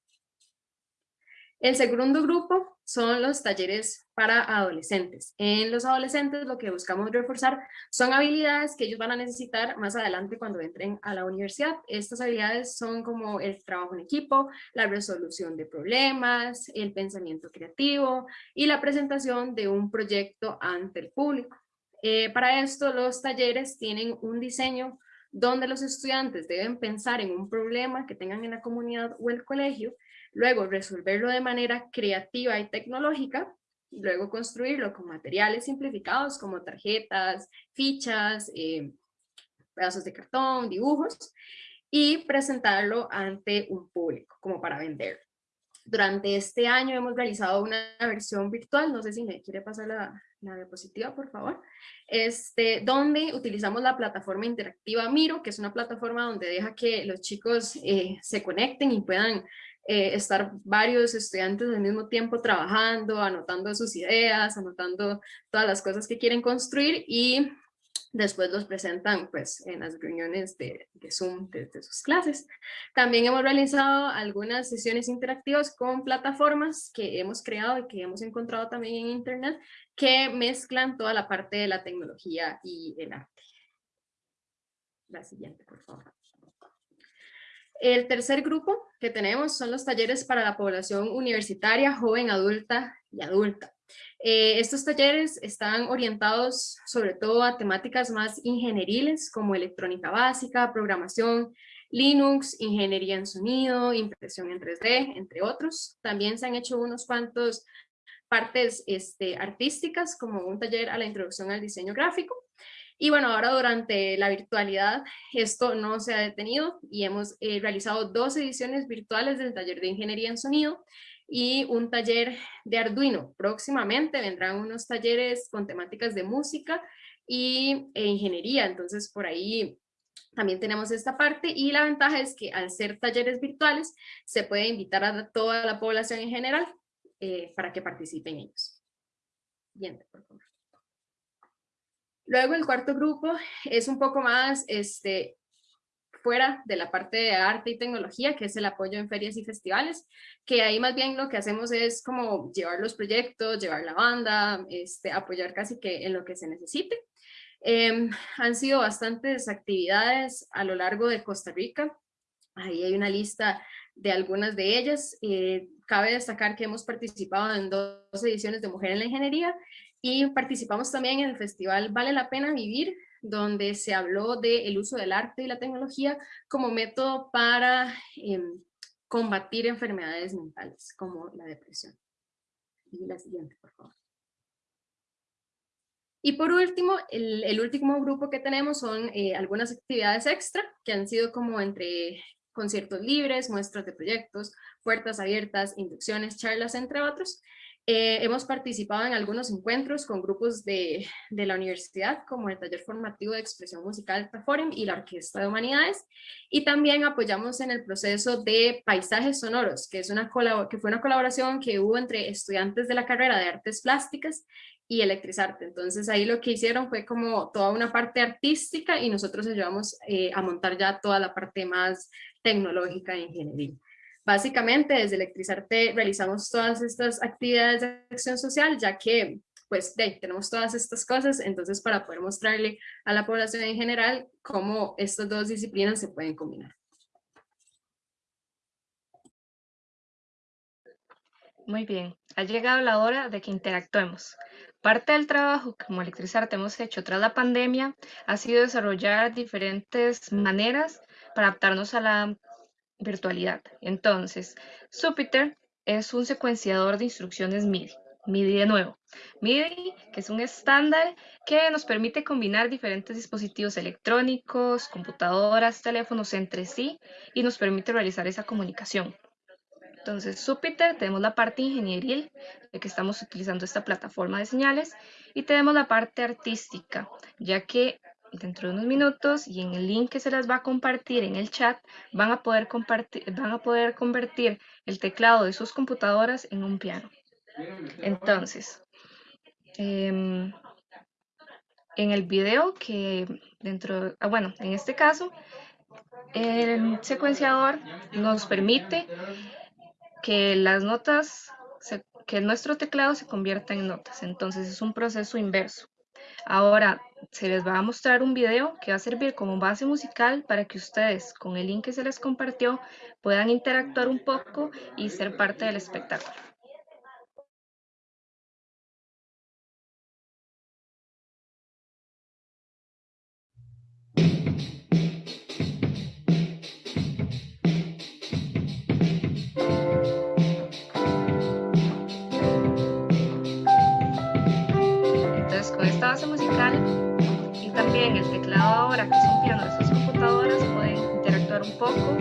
[SPEAKER 8] El segundo grupo son los talleres para adolescentes. En los adolescentes lo que buscamos reforzar son habilidades que ellos van a necesitar más adelante cuando entren a la universidad. Estas habilidades son como el trabajo en equipo, la resolución de problemas, el pensamiento creativo y la presentación de un proyecto ante el público. Eh, para esto los talleres tienen un diseño donde los estudiantes deben pensar en un problema que tengan en la comunidad o el colegio luego resolverlo de manera creativa y tecnológica, y luego construirlo con materiales simplificados como tarjetas, fichas, eh, pedazos de cartón, dibujos, y presentarlo ante un público como para vender. Durante este año hemos realizado una versión virtual, no sé si me quiere pasar la, diapositiva, por favor, este, donde utilizamos la plataforma interactiva Miro, que es una plataforma donde deja que los chicos eh, se conecten y puedan eh, estar varios estudiantes al mismo tiempo trabajando, anotando sus ideas, anotando todas las cosas que quieren construir y después los presentan pues en las reuniones de, Zoom de, sus clases. También hemos realizado algunas sesiones interactivas con plataformas que hemos creado y que hemos encontrado también en internet que mezclan toda la parte de la tecnología y el arte. La siguiente, por favor. El tercer grupo que tenemos son los talleres para la población universitaria, joven, adulta y adulta. Eh, estos talleres están orientados sobre todo a temáticas más ingenieriles como electrónica básica, programación, Linux, ingeniería en sonido, impresión en 3D, entre otros. También se han hecho unos cuantos partes este, artísticas como un taller a la introducción al diseño gráfico y bueno, ahora durante la virtualidad esto no se ha detenido y hemos eh, realizado dos ediciones virtuales del taller de ingeniería en sonido y un taller de Arduino. Próximamente vendrán unos talleres con temáticas de música y, e ingeniería, entonces por ahí también tenemos esta parte y la ventaja es que al ser talleres virtuales se puede invitar a toda la población en general eh, para que participen ellos. Siguiente, por favor. Luego el cuarto grupo es un poco más este, fuera de la parte de arte y tecnología, que es el apoyo en ferias y festivales, que ahí más bien lo que hacemos es como llevar los proyectos, llevar la banda, este, apoyar casi que en lo que se necesite. Em, han sido bastantes actividades a lo largo de Costa Rica. Ahí hay una lista de algunas de ellas. Eh, cabe destacar que hemos participado en dos ediciones de Mujer en la Ingeniería y participamos también en el festival Vale la Pena Vivir, donde se habló del uso del arte y la tecnología como método para em, combatir enfermedades mentales, como la depresión. Y la siguiente, por favor. Y por último, el, último grupo que tenemos son eh, algunas actividades extra que han sido como entre conciertos libres, muestras de proyectos, puertas abiertas, inducciones, charlas, entre otros. Eh, hemos participado en algunos encuentros con grupos de, de, la universidad, como el Taller Formativo de Expresión Musical Taforum y la Orquesta de Humanidades, y también apoyamos en el proceso de Paisajes Sonoros, que, es una que fue una colaboración que hubo entre estudiantes de la carrera de Artes Plásticas y Electrizarte. Entonces ahí lo que hicieron fue como toda una parte artística y nosotros ayudamos eh, a montar ya toda la parte más tecnológica e ingeniería. Básicamente, desde Electrizarte realizamos todas estas actividades de acción social, ya que pues de, tenemos todas estas cosas, entonces para poder mostrarle a la población en general cómo estas dos disciplinas se pueden combinar.
[SPEAKER 5] Muy bien, ha llegado la hora de que interactuemos. Parte del trabajo que como Electrizarte hemos hecho tras la pandemia ha sido desarrollar diferentes maneras para adaptarnos a la virtualidad. Entonces, Jupyter es un secuenciador de instrucciones MIDI. MIDI de nuevo. MIDI, que es un estándar que nos permite combinar diferentes dispositivos electrónicos, computadoras, teléfonos entre sí y nos permite realizar esa comunicación. Entonces, Jupyter, tenemos la parte ingenieril, de que estamos utilizando esta plataforma de señales, y tenemos la parte artística, ya que dentro de unos minutos y en el link que se les va a compartir en el chat van a poder, compartir, van a poder convertir el teclado de sus computadoras en un piano. Entonces, em, en el video que dentro, ah, bueno, en este caso, el secuenciador nos permite que las notas, que nuestro teclado se convierta en notas. Entonces es un proceso inverso. Ahora se les va a mostrar un video que va a servir como base musical para que ustedes con el link que se les compartió puedan interactuar un poco y ser parte del espectáculo. También el teclado ahora, que piano de sus computadoras, pueden interactuar un poco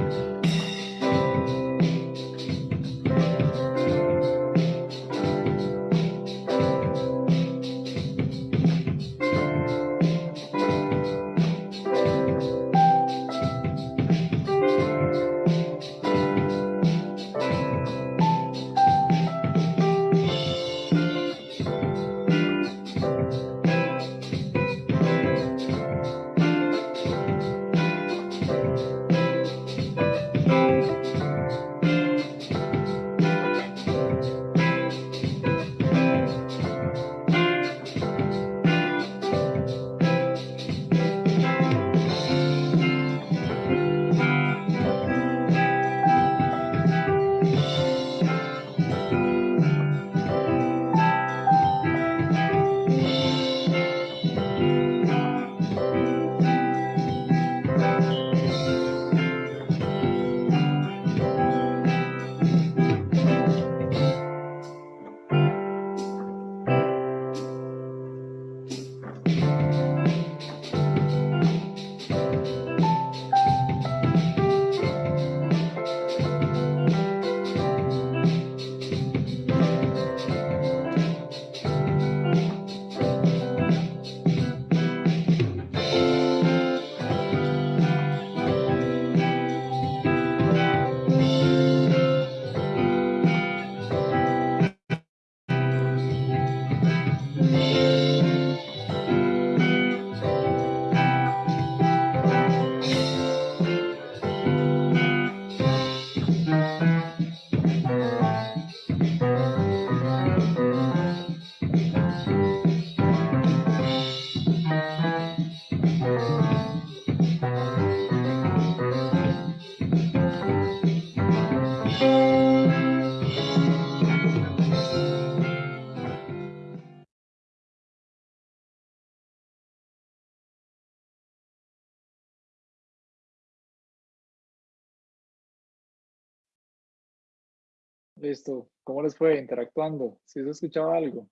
[SPEAKER 2] Listo. ¿Cómo les fue interactuando? ¿Sí se escuchaba algo?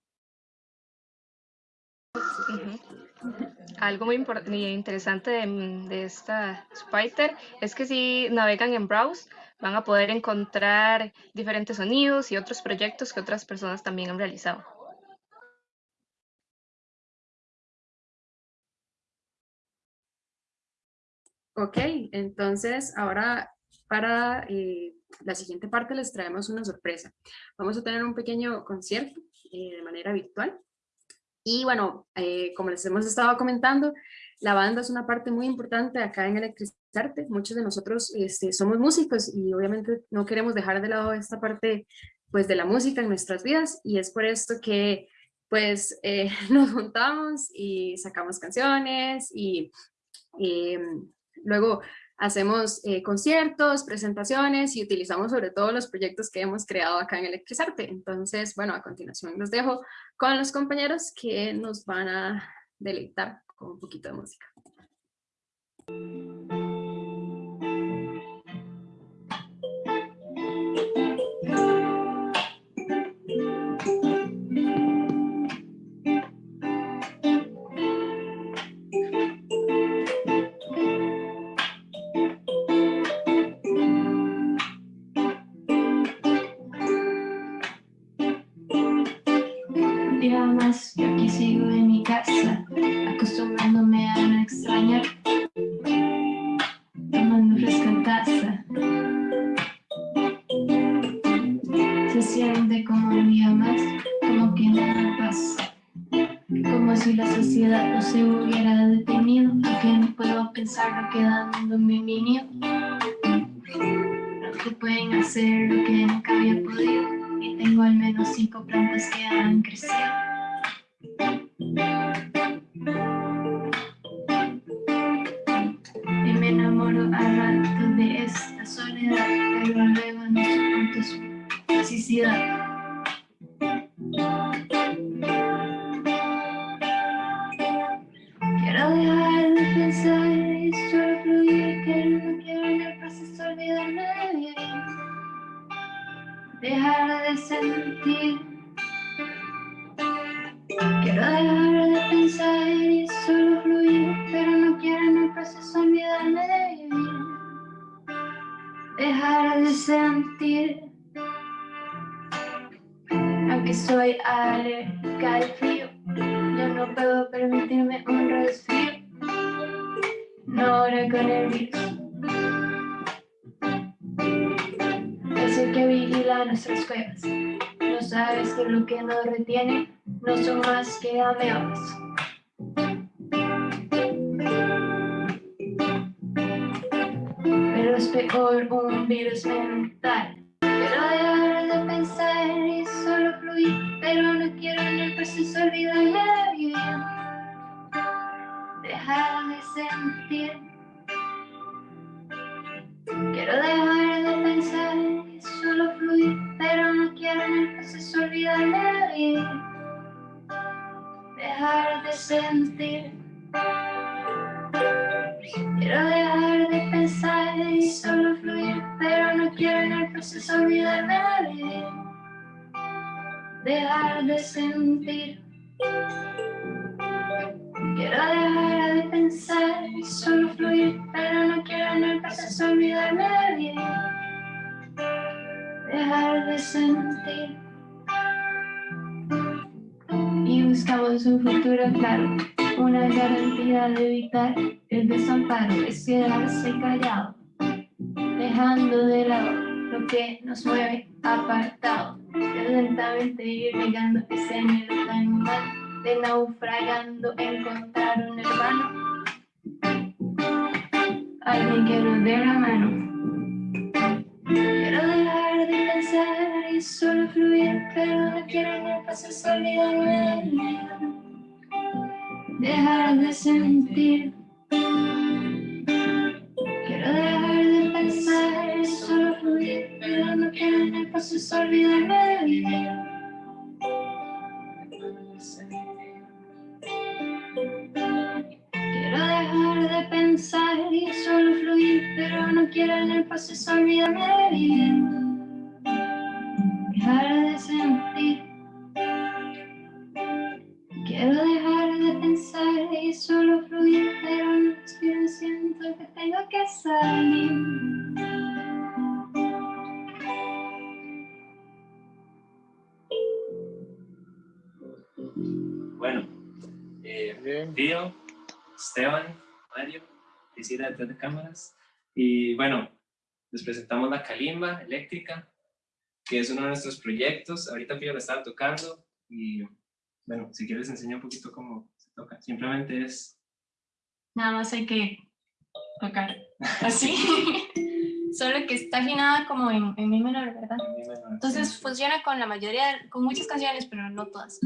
[SPEAKER 5] Algo muy interesante de, de, esta Spider es que si navegan en Browse van a poder encontrar diferentes sonidos y otros proyectos que otras personas también han realizado.
[SPEAKER 9] Ok, entonces ahora para eh, la siguiente parte les traemos una sorpresa. Vamos a tener un pequeño concierto eh, de manera virtual. Y bueno, eh, como les hemos estado comentando, la banda es una parte muy importante acá en Electrizarte. Muchos de nosotros este, somos músicos y obviamente no queremos dejar de lado esta parte pues, de la música en nuestras vidas y es por esto que pues (laughs) nos juntamos y sacamos canciones y em, Luego hacemos eh, conciertos, presentaciones y utilizamos sobre todo los proyectos que hemos creado acá en Electrizarte. Entonces, bueno, a continuación los dejo con los compañeros que nos van a deleitar con un poquito de música.
[SPEAKER 10] las que amemos. Pero es peor un virus dejar de sentir. Quiero dejar de pensar y solo fluir, pero no quiero en el proceso olvidarme de vivir. Dejar de sentir. Quiero dejar de pensar y solo fluir, pero no
[SPEAKER 9] quiero en el proceso olvidarme de vivir. Dejar de sentir. buscamos
[SPEAKER 10] un futuro claro, una garantía de evitar el desamparo, es
[SPEAKER 9] quedarse callado, dejando de lado lo que nos mueve apartado, lentamente ir llegando ese miedo tan humano, de naufragando encontrar un hermano, alguien que nos dé la mano solo fluir, pero no quiero en proceso olvidarme de.
[SPEAKER 10] Dejar de sentir. Quiero dejar de pensar y solo fluir, pero no quiero en el proceso olvidarme de vivir. Quiero dejar de pensar y solo fluir, pero no quiero en el proceso olvidarme de vivir dejar de sentir. Quiero dejar de pensar y solo fluir, pero no siento que tengo que salir. Bueno, eh, Tío, Esteban, Mario, Priscila detrás de cámaras. Y bueno, les presentamos la calimba eléctrica, que es uno de nuestros proyectos. Ahorita Pío la estaba tocando y bueno, si quieres enseñar un poquito cómo se toca. Simplemente es... Nada más hay que tocar (laughs) así. (laughs) Solo que está afinada como en, en mi menor, ¿verdad? Entonces funciona con la mayoría, con muchas canciones, pero no todas.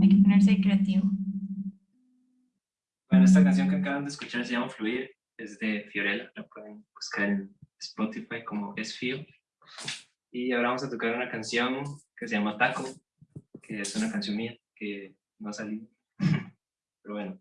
[SPEAKER 10] Hay que ponerse creativo. Bueno, esta canción que acaban de escuchar se llama Fluir, es de Fiorella, la pueden buscar en Spotify como Es Fio. Y ahora vamos a tocar una canción que se llama Taco, que es una canción mía que no ha salido. Pero bueno.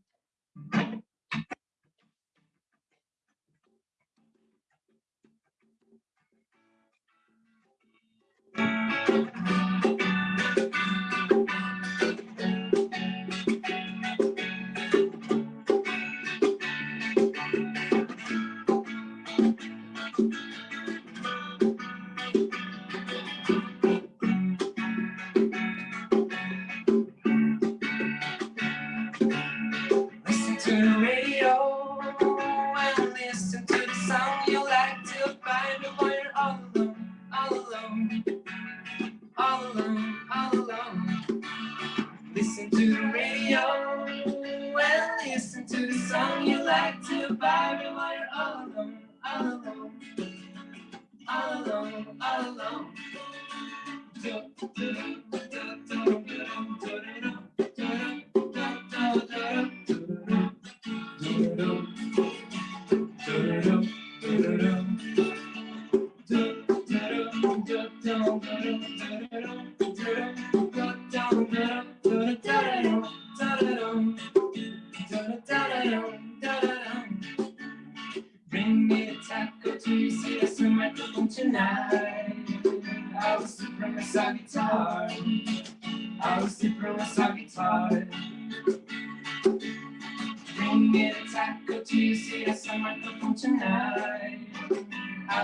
[SPEAKER 10] All alone, all alone. Bring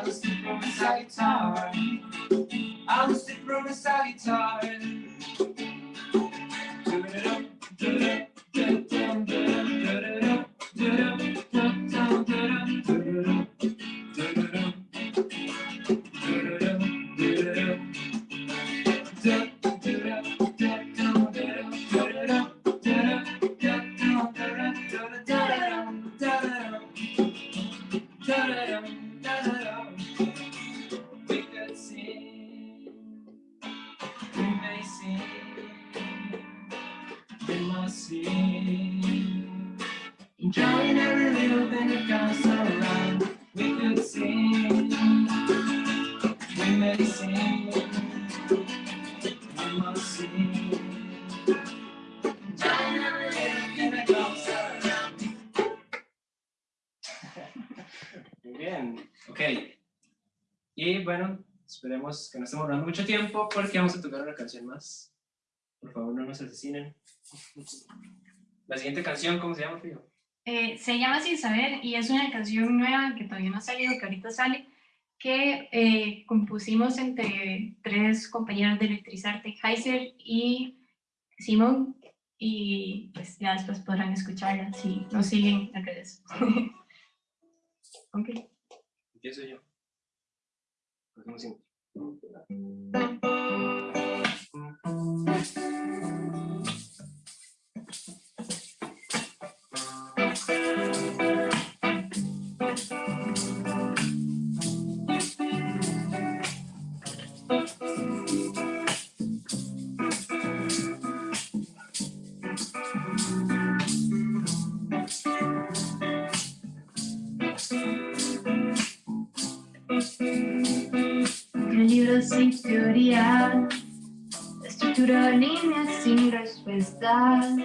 [SPEAKER 10] I'm a sick room and. I'm a sick room and. Mucho tiempo porque vamos a tocar una canción más. Por favor, no nos asesinen. La siguiente canción, ¿cómo se llama, Fío?
[SPEAKER 9] Eh, se llama Sin Saber y es una canción nueva que todavía no ha salido, que ahorita sale, que eh, compusimos entre tres compañeros de Electrizarte, Heiser y Simón, y pues ya después podrán escucharla si nos siguen en redes. (laughs) ok.
[SPEAKER 10] Empiezo yo. Cinco.
[SPEAKER 9] Un líneas sin respuestas.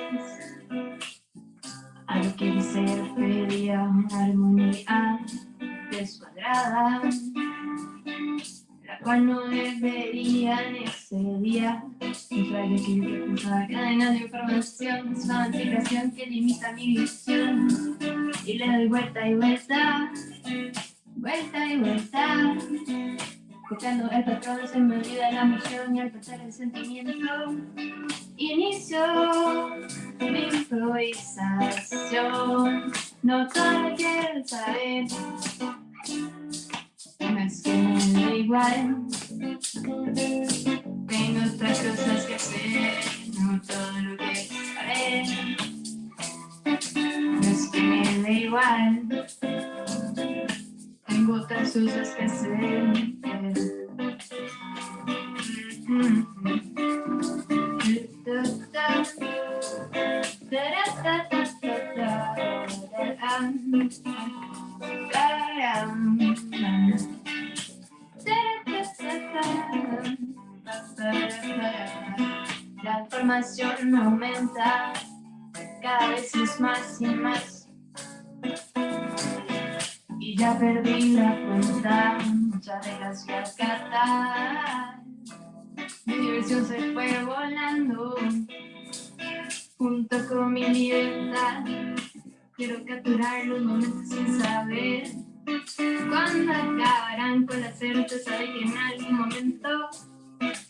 [SPEAKER 9] Lo que refería una armonía descuadrada, la cual no debería en ese día. Un rayo que repulsa cadenas de información, es una anticipación que limita mi visión. Y le doy vuelta y vuelta vuelta y vuelta. Copiando el patrón se me olvida la emoción y al pasar el sentimiento inicio mi improvisación. No todo quiero saber, no es que me da igual. Tengo otras cosas que hacer, no todo lo que saber. No que me da igual. Tengo otras cosas que hacer. La información aumenta, cada vez es más y más. Ya perdí la cuenta, muchas a acatar. Mi diversión se fue volando, junto con mi libertad. Quiero capturar los momentos sin saber cuándo acabarán con la certeza de que en algún momento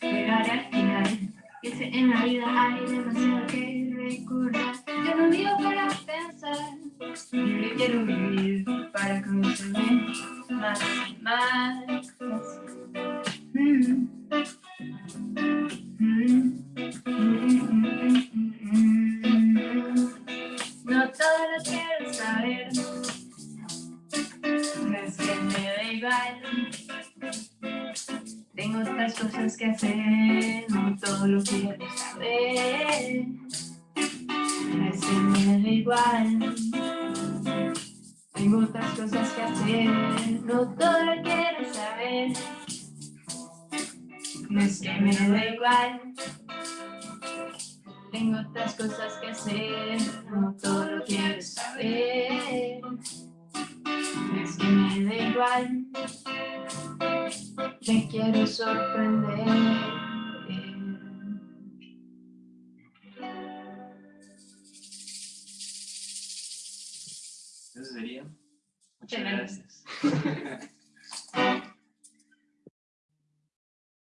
[SPEAKER 9] llegaré al final. Que sé, en la vida hay demasiado que recordar. Yo no vivo para pensar, yo quiero vivir para conocerme más y más.
[SPEAKER 1] Muchas
[SPEAKER 9] Gracias.
[SPEAKER 1] gracias.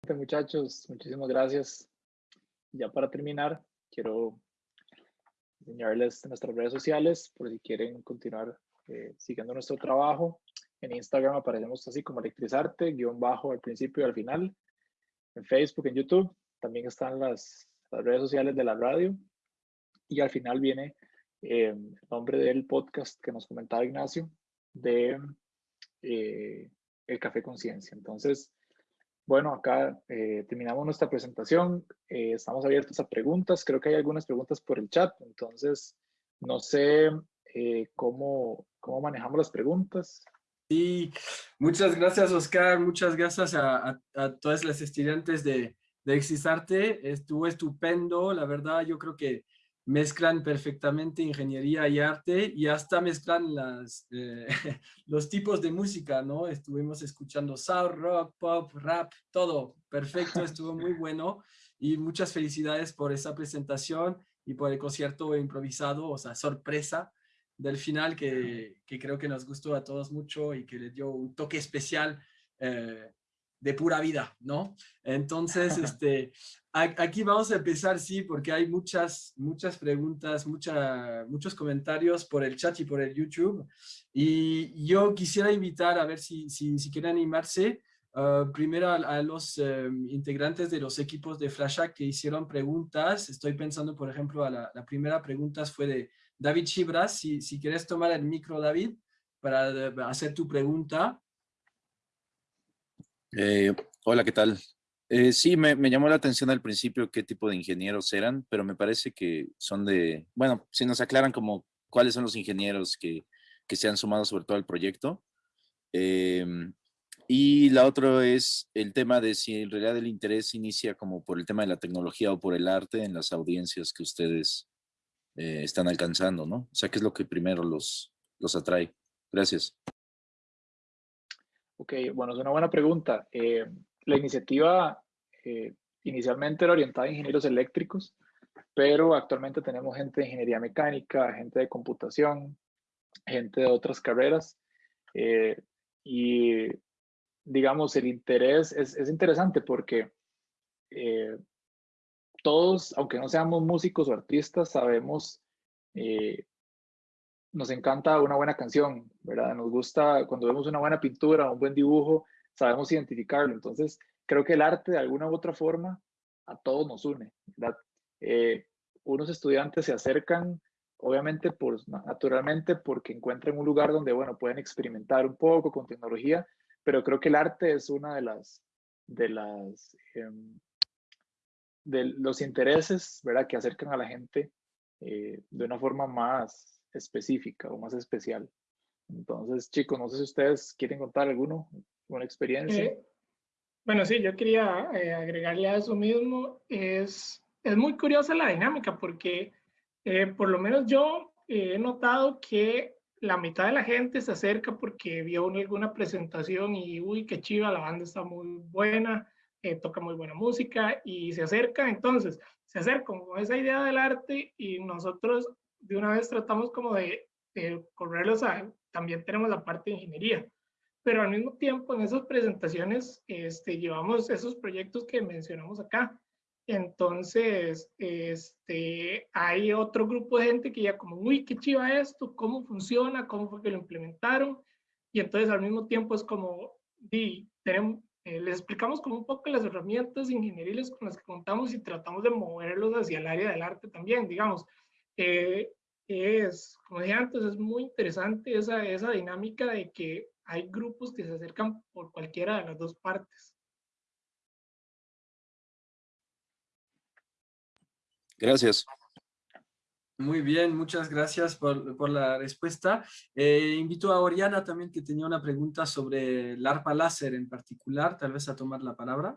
[SPEAKER 1] (laughs)
[SPEAKER 2] Muchachos, muchísimas gracias. Ya para terminar, quiero enseñarles nuestras redes sociales por si quieren continuar eh, siguiendo nuestro trabajo. En Instagram aparecemos así como Electrizarte, guion bajo al principio y al final. En Facebook, en YouTube, también están las, las redes sociales de la radio. Y al final viene eh, el nombre del podcast que nos comentaba Ignacio, de eh, El Café Conciencia. Entonces, bueno, acá eh, terminamos nuestra presentación. Eh, estamos abiertos a preguntas. Creo que hay algunas preguntas por el chat. Entonces, no sé eh, cómo, cómo manejamos las preguntas.
[SPEAKER 1] Sí, muchas gracias Oscar, muchas gracias a, a, a todas las estudiantes de, de Exisarte. Estuvo estupendo, la verdad yo creo que mezclan perfectamente ingeniería y arte y hasta mezclan las, eh, (laughs) los tipos de música, ¿no? Estuvimos escuchando soul, rock, pop, rap, todo. Perfecto, (laughs) estuvo muy bueno y muchas felicidades por esa presentación y por el concierto improvisado, o sea, sorpresa del final que, que creo que nos gustó a todos mucho y que le dio un toque especial eh, de pura vida, ¿no? Entonces, (laughs) este, aquí vamos a empezar, sí, porque hay muchas, muchas preguntas, mucha, muchos comentarios por el chat y por el YouTube. Y yo quisiera invitar a ver si, si, si quieren animarse, uh, primero a, a los um, integrantes de los equipos de Flashack que hicieron preguntas. Estoy pensando, por ejemplo, a la, la primera pregunta fue de David Chibras. Si, si quieres tomar el micro, David, para hacer tu pregunta.
[SPEAKER 11] Eh, hola, ¿qué tal? Eh, sí, me, me, llamó la atención al principio qué tipo de ingenieros eran, pero me parece que son de, bueno, si nos aclaran como cuáles son los ingenieros que, que se han sumado sobre todo al proyecto. Eh, y la otra es el tema de si en realidad el interés inicia como por el tema de la tecnología o por el arte en las audiencias que ustedes eh, están alcanzando, ¿no? O sea, ¿qué es lo que primero los, los atrae? Gracias.
[SPEAKER 2] Ok, bueno, es una buena pregunta. Eh, la iniciativa eh, inicialmente era orientada a ingenieros eléctricos, pero actualmente tenemos gente de ingeniería mecánica, gente de computación, gente de otras carreras. Eh, y digamos, el interés es, es interesante porque todos, aunque no seamos músicos o artistas, sabemos, nos encanta una buena canción, ¿verdad? Nos gusta cuando vemos una buena pintura, un buen dibujo, sabemos identificarlo. Entonces, creo que el arte de alguna u otra forma a todos nos une, ¿verdad? Eh, unos estudiantes se acercan, obviamente, por, naturalmente, porque encuentran un lugar donde, bueno, pueden experimentar un poco con tecnología, pero creo que el arte es una de las, de las, em, de los intereses, ¿verdad? Que acercan a la gente eh, de una forma más específica o más especial. Entonces, chicos, no sé si ustedes quieren contar alguno, una experiencia.
[SPEAKER 3] Eh, bueno, sí, yo quería eh, agregarle a eso mismo. Es, es muy curiosa la dinámica porque por lo menos yo he notado que la mitad de la gente se acerca porque vio alguna presentación y, uy, qué chiva, la banda está muy buena, eh, toca muy buena música y se acerca, entonces se acerca con esa idea del arte y nosotros de una vez tratamos como de, correrlos a, también tenemos la parte de ingeniería, pero al mismo tiempo en esas presentaciones este, llevamos esos proyectos que mencionamos acá, entonces, este, hay otro grupo de gente que ya como, uy, qué chiva esto, cómo funciona, cómo fue que lo implementaron. Y entonces al mismo tiempo es como, eh, les explicamos como un poco las herramientas ingenieriles con las que contamos y tratamos de moverlos hacia el área del arte también, digamos. Eh, es, como dije antes, es muy interesante esa, esa dinámica de que hay grupos que se acercan por cualquiera de las dos partes.
[SPEAKER 11] Gracias.
[SPEAKER 1] Muy bien, muchas gracias por, por la respuesta. Eh, invito a Oriana también que tenía una pregunta sobre el ARPA láser en particular, tal vez a tomar la palabra.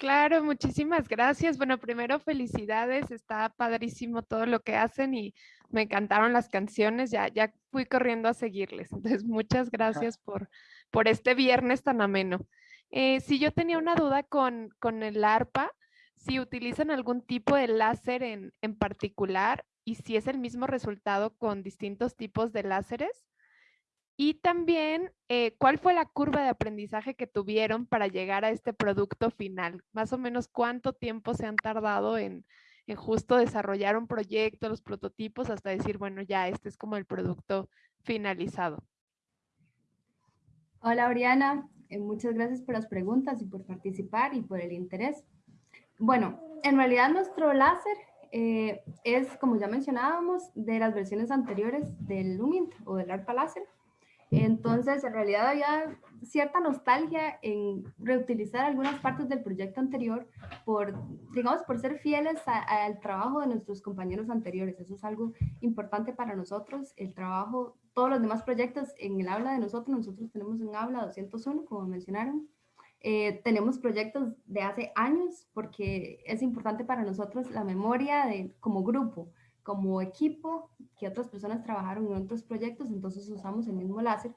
[SPEAKER 12] Claro, muchísimas gracias. Bueno, primero felicidades, está padrísimo todo lo que hacen y me encantaron las canciones, ya, ya fui corriendo a seguirles. (laughs) Entonces, muchas gracias por, por este viernes tan ameno. Eh, si yo tenía una duda con, con el ARPA, si utilizan algún tipo de láser en, en particular y si es el mismo resultado con distintos tipos de láseres. Y también, eh, ¿cuál fue la curva de aprendizaje que tuvieron para llegar a este producto final? Más o menos, ¿cuánto tiempo se han tardado en, en justo desarrollar un proyecto, los prototipos, hasta decir, bueno, ya este es como el producto finalizado?
[SPEAKER 4] Hola, Oriana. Eh, muchas gracias por las preguntas y por participar y por el interés. Bueno, en realidad nuestro láser eh, es, como ya mencionábamos, de las versiones anteriores del Lumint o del ARPA láser. Entonces, en realidad había cierta nostalgia en reutilizar algunas partes del proyecto anterior por, digamos, por ser fieles al trabajo de nuestros compañeros anteriores. Eso es algo importante para nosotros. El trabajo, todos los demás proyectos en el habla de nosotros, nosotros tenemos un habla 201, como mencionaron, eh, tenemos proyectos de hace años porque es importante para nosotros la memoria de, como grupo, como equipo, que otras personas trabajaron en otros proyectos, entonces usamos el mismo láser.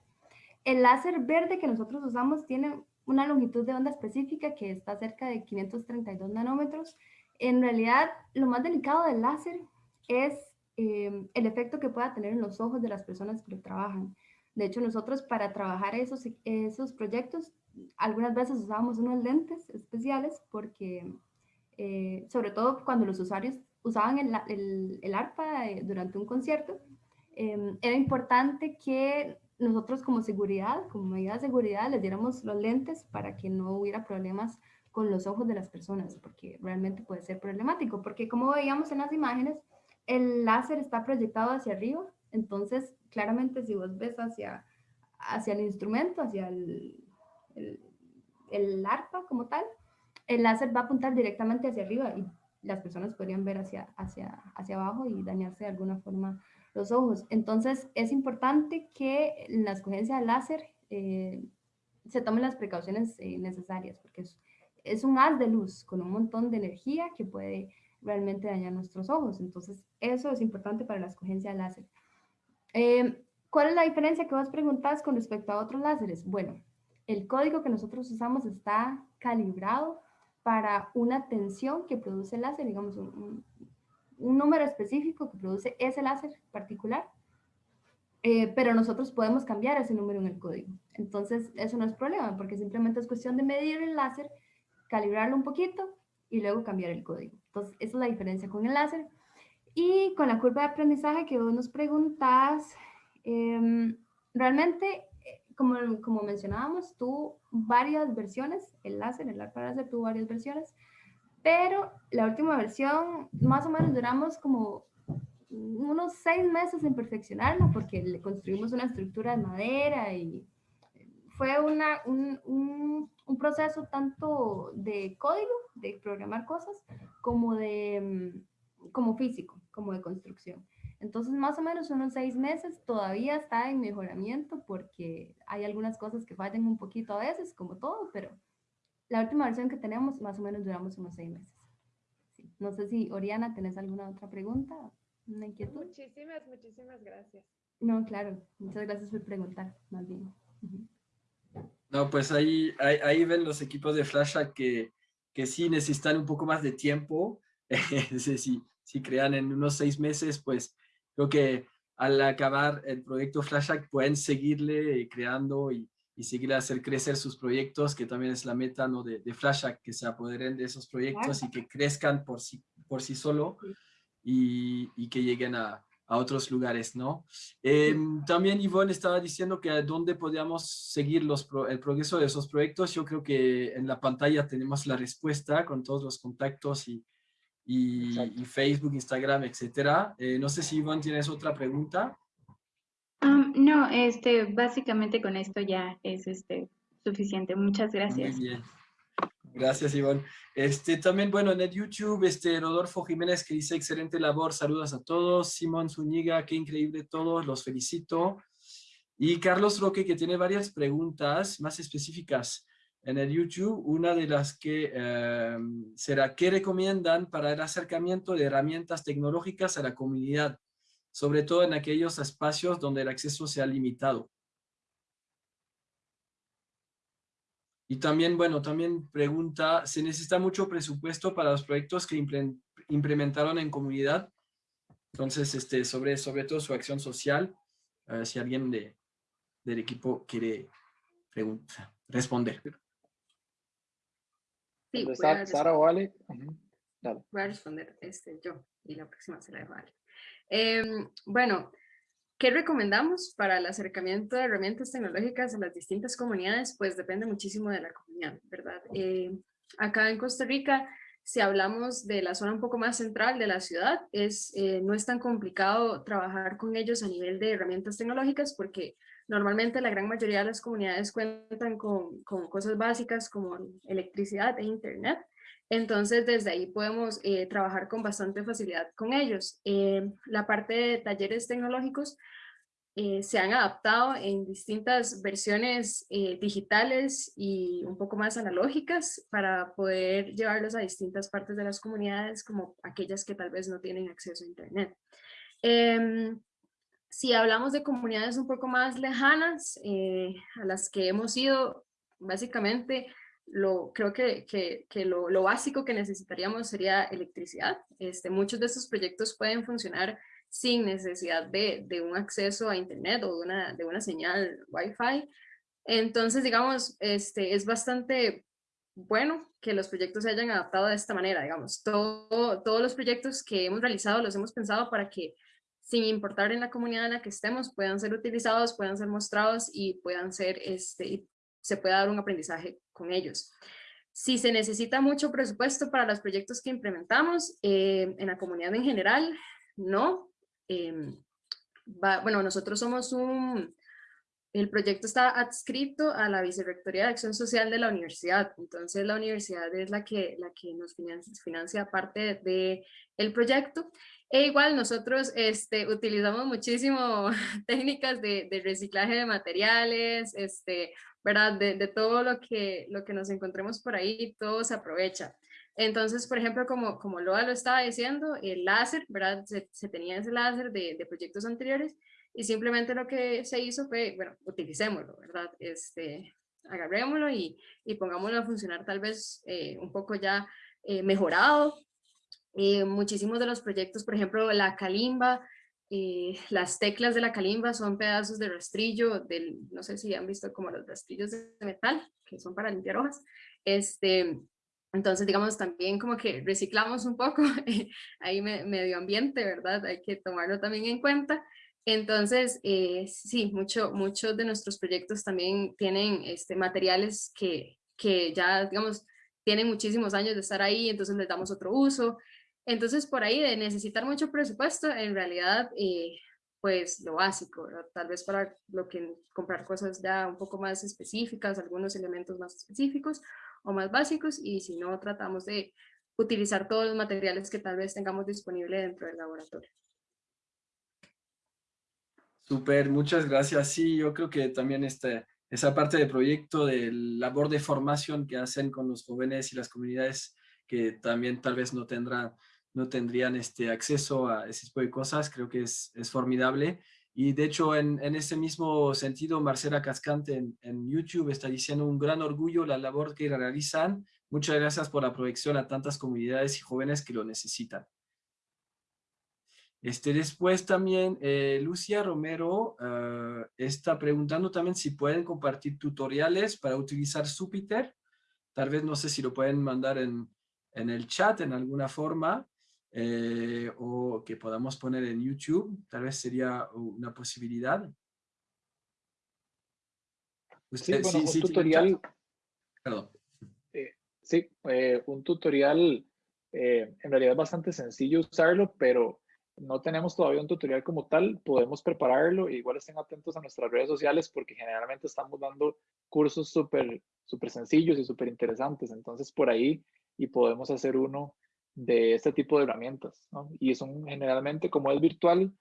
[SPEAKER 4] El láser verde que nosotros usamos tiene una longitud de onda específica que está cerca de 532 nanómetros. En realidad, lo más delicado del láser es eh, el efecto que pueda tener en los ojos de las personas que lo trabajan. De hecho, nosotros para trabajar esos, esos proyectos algunas veces usábamos unos lentes especiales porque, eh, sobre todo cuando los usuarios usaban el, el, el ARPA eh, durante un concierto, eh, era importante que nosotros como seguridad, como medida de seguridad, les diéramos los lentes para que no hubiera problemas con los ojos de las personas, porque realmente puede ser problemático, porque como veíamos en las imágenes, el láser está proyectado hacia arriba, entonces claramente si vos ves hacia, hacia el instrumento, hacia el, el, arpa como tal, el láser va a apuntar directamente hacia arriba y las personas podrían ver hacia, hacia, hacia abajo y dañarse de alguna forma los ojos. Entonces es importante que en la escogencia del láser eh, se tomen las precauciones eh, necesarias porque es, un haz de luz con un montón de energía que puede realmente dañar nuestros ojos. Entonces eso es importante para la escogencia del láser. Eh, ¿Cuál es la diferencia que vos preguntás con respecto a otros láseres? Bueno, el código que nosotros usamos está calibrado para una tensión que produce el láser, digamos, un, número específico que produce ese láser particular. eh, pero nosotros podemos cambiar ese número en el código. Entonces, eso no es problema, porque simplemente es cuestión de medir el láser, calibrarlo un poquito y luego cambiar el código. Entonces, esa es la diferencia con el láser. Y con la curva de aprendizaje que vos nos preguntas, em, realmente, como, como mencionábamos, tuvo varias versiones, el láser, el ARPA láser tuvo varias versiones, pero la última versión, más o menos duramos como unos seis meses en perfeccionarla porque le construimos una estructura de madera y fue una, un, un, un, proceso tanto de código, de programar cosas, como de como físico, como de construcción. Entonces, más o menos unos seis meses todavía está en mejoramiento porque hay algunas cosas que fallan un poquito a veces, como todo, pero la última versión que tenemos, más o menos duramos unos seis meses. Sí. No sé si, Oriana, ¿tenés alguna otra pregunta? ¿Una inquietud?
[SPEAKER 12] Muchísimas, muchísimas gracias.
[SPEAKER 4] No, claro. Muchas gracias por preguntar, más bien. Uh -huh.
[SPEAKER 1] No, pues ahí, ahí, ahí, ven los equipos de Flash que, que sí necesitan un poco más de tiempo. (laughs) si, si crean en unos seis meses, pues creo que al acabar el proyecto Flashback pueden seguirle creando y, y seguir a hacer crecer sus proyectos, que también es la meta ¿no? de, de Flashback, que se apoderen de esos proyectos y que crezcan por sí, por sí solo y, y que lleguen a, a, otros lugares, ¿no? Eh, también Ivonne estaba diciendo que dónde podíamos seguir los pro, el progreso de esos proyectos. Yo creo que en la pantalla tenemos la respuesta con todos los contactos y, y, y, Facebook, Instagram, etcétera. Eh, no sé si Iván tienes otra pregunta.
[SPEAKER 13] Um, no, este, básicamente con esto ya es este, suficiente. Muchas gracias.
[SPEAKER 1] Muy bien. Gracias, Iván. Este, también, bueno, en el YouTube, este, Rodolfo Jiménez que dice excelente labor, saludos a todos. Simón Zúñiga, qué increíble todos, los felicito. Y Carlos Roque que tiene varias preguntas más específicas en el YouTube, una de las que eh, será ¿qué recomiendan para el acercamiento de herramientas tecnológicas a la comunidad? Sobre todo en aquellos espacios donde el acceso sea limitado. Y también, bueno, también pregunta, ¿se necesita mucho presupuesto para los proyectos que implementaron en comunidad? Entonces, este, sobre, sobre todo su acción social, si alguien de, del equipo quiere pregunta, responder.
[SPEAKER 8] Sí, voy
[SPEAKER 2] Sara, Sara o Ale. Uh
[SPEAKER 8] -huh. Voy a responder este, yo y la próxima se la dejo a Ale. Eh, bueno, ¿qué recomendamos para el acercamiento de herramientas tecnológicas a las distintas comunidades? Pues depende muchísimo de la comunidad, ¿verdad? Eh, acá en Costa Rica, si hablamos de la zona un poco más central de la ciudad, es, eh, no es tan complicado trabajar con ellos a nivel de herramientas tecnológicas porque Normalmente la gran mayoría de las comunidades cuentan con, con cosas básicas como electricidad e internet. Entonces, desde ahí podemos eh, trabajar con bastante facilidad con ellos. Eh, la parte de talleres tecnológicos eh, se han adaptado en distintas versiones eh, digitales y un poco más analógicas para poder llevarlos a distintas partes de las comunidades como aquellas que tal vez no tienen acceso a internet. Eh, si hablamos de comunidades un poco más lejanas, eh, a las que hemos ido, básicamente, lo, creo que, que, que lo, lo, básico que necesitaríamos sería electricidad. Este, muchos de estos proyectos pueden funcionar sin necesidad de, de un acceso a internet o de una, de una señal Wi-Fi. Entonces, digamos, este, es bastante bueno que los proyectos se hayan adaptado de esta manera, digamos. Todo, todos los proyectos que hemos realizado los hemos pensado para que sin importar en la comunidad en la que estemos, puedan ser utilizados, puedan ser mostrados y puedan ser, este, se pueda dar un aprendizaje con ellos. Si se necesita mucho presupuesto para los proyectos que implementamos, eh, en la comunidad en general, no. Eh, bueno, nosotros somos un, el proyecto está adscrito a la Vicerrectoría de Acción Social de la universidad, entonces la universidad es la que, la que nos financia, financia parte del de proyecto e igual nosotros este, utilizamos muchísimo (laughs) técnicas de, de, reciclaje de materiales, este, ¿verdad? De, de, todo lo que, lo que nos encontremos por ahí, todo se aprovecha. Entonces, por ejemplo, como, como Loa lo estaba diciendo, el láser, ¿verdad? Se, se tenía ese láser de, de, proyectos anteriores y simplemente lo que se hizo fue, bueno, utilicémoslo, ¿verdad? Este, agarrémoslo y, y pongámoslo a funcionar tal vez eh, un poco ya eh, mejorado, eh, muchísimos de los proyectos, por ejemplo, la Kalimba, eh, las teclas de la calimba son pedazos de rastrillo, del, no sé si han visto como los rastrillos de metal, que son para limpiar hojas. Este, entonces, digamos, también como que reciclamos un poco (laughs) ahí medio ambiente, ¿verdad? Hay que tomarlo también en cuenta. Entonces, eh, sí, mucho, muchos de nuestros proyectos también tienen este, materiales que, que ya, digamos, tienen muchísimos años de estar ahí, entonces les damos otro uso. Entonces, por ahí de necesitar mucho presupuesto, en realidad, eh, pues lo básico, tal vez para lo que comprar cosas ya un poco más específicas, algunos elementos más específicos o más básicos, y si no, tratamos de utilizar todos los materiales que tal vez tengamos disponible dentro del laboratorio.
[SPEAKER 1] Súper, muchas gracias. Sí, yo creo que también este, esa parte del proyecto de labor de formación que hacen con los jóvenes y las comunidades que también tal vez no tendrán no tendrían este acceso a ese tipo de cosas, creo que es, es formidable. Y de hecho, en, en, ese mismo sentido, Marcela Cascante en, YouTube está diciendo un gran orgullo la labor que realizan. Muchas gracias por la proyección a tantas comunidades y jóvenes que lo necesitan. Este, después también eh, Lucia Romero uh, está preguntando también si pueden compartir tutoriales para utilizar Jupyter. Tal vez no sé si lo pueden mandar en, en el chat en alguna forma. Eh, o que podamos poner en YouTube, tal vez sería una posibilidad.
[SPEAKER 2] Usted, sí, bueno, un tutorial. Perdón. Eh, sí, eh, un tutorial en realidad es bastante sencillo usarlo, pero no tenemos todavía un tutorial como tal, podemos prepararlo, igual estén atentos a nuestras redes sociales porque generalmente estamos dando cursos súper súper sencillos y súper interesantes, entonces por ahí y podemos hacer uno de este tipo de herramientas. ¿no? Y son generalmente, como es virtual,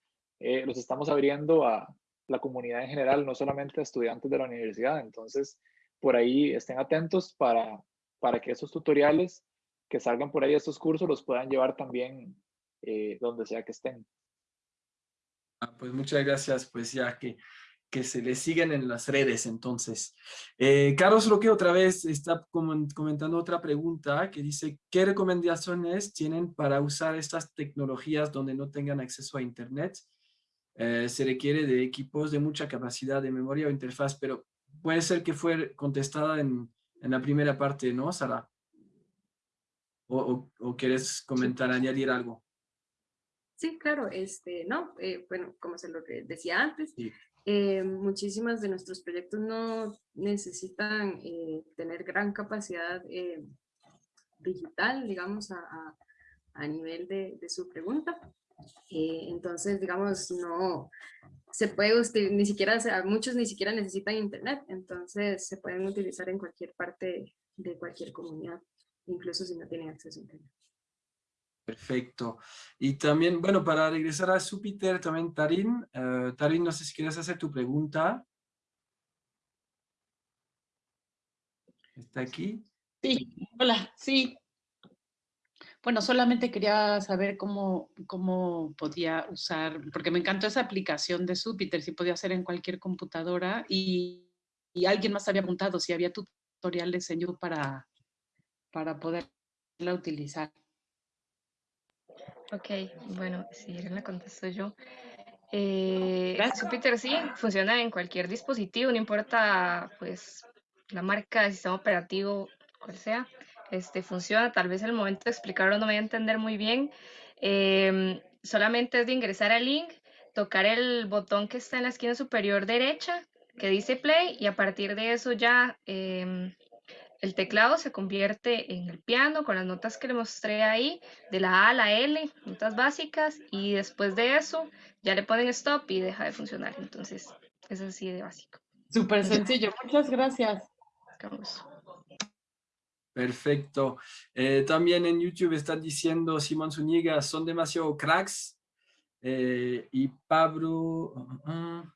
[SPEAKER 2] eh, los estamos abriendo a la comunidad en general, no solamente a estudiantes de la universidad. Entonces, por ahí estén atentos para, para que esos tutoriales que salgan por ahí, estos cursos, los puedan llevar también eh, donde sea que estén.
[SPEAKER 1] Ah, pues muchas gracias, pues ya que que se le siguen en las redes, entonces. Eh, Carlos Roque otra vez está comentando otra pregunta que dice, ¿qué recomendaciones tienen para usar estas tecnologías donde no tengan acceso a internet? Eh, se requiere de equipos de mucha capacidad de memoria o interfaz, pero puede ser que fue contestada en, en la primera parte, ¿no, Sara? ¿O, o, quieres comentar, añadir algo?
[SPEAKER 8] Sí, claro, este, no, eh, bueno, como se lo decía antes, sí. Eh, muchísimas de nuestros proyectos no necesitan eh, tener gran capacidad eh, digital, digamos, a, a, nivel de, su pregunta. Eh, entonces, digamos, no se puede ni siquiera, muchos ni siquiera necesitan internet, entonces se pueden utilizar en cualquier parte de cualquier comunidad, incluso si no tienen acceso a internet.
[SPEAKER 1] Perfecto. Y también, bueno, para regresar a Júpiter, también Tarín. Uh, Tarín, no sé si quieres hacer tu pregunta. ¿Está aquí?
[SPEAKER 14] Sí, hola, sí. Bueno, solamente quería saber cómo, cómo podía usar, porque me encantó esa aplicación de Júpiter, si podía hacer en cualquier computadora y, y alguien más había preguntado si había tutoriales en YouTube para, para poderla utilizar.
[SPEAKER 5] Ok, bueno, si la contesto yo. Eh, Jupyter sí, funciona en cualquier dispositivo, no importa pues la marca, el sistema operativo, cual sea. Este, funciona, tal vez el momento de explicarlo no me voy a entender muy bien. Eh, solamente es de ingresar al link, tocar el botón que está en la esquina superior derecha que dice play y a partir de eso ya eh, el teclado se convierte en el piano con las notas que le mostré ahí, de la A a la L, notas básicas, y después de eso ya le ponen stop y deja de funcionar. Entonces, es así de básico.
[SPEAKER 14] Súper sencillo, muchas gracias.
[SPEAKER 5] Vamos.
[SPEAKER 1] Perfecto. Eh, también en YouTube están diciendo Simón Zúñiga, son demasiado cracks. Eh, y Pablo, uh, uh,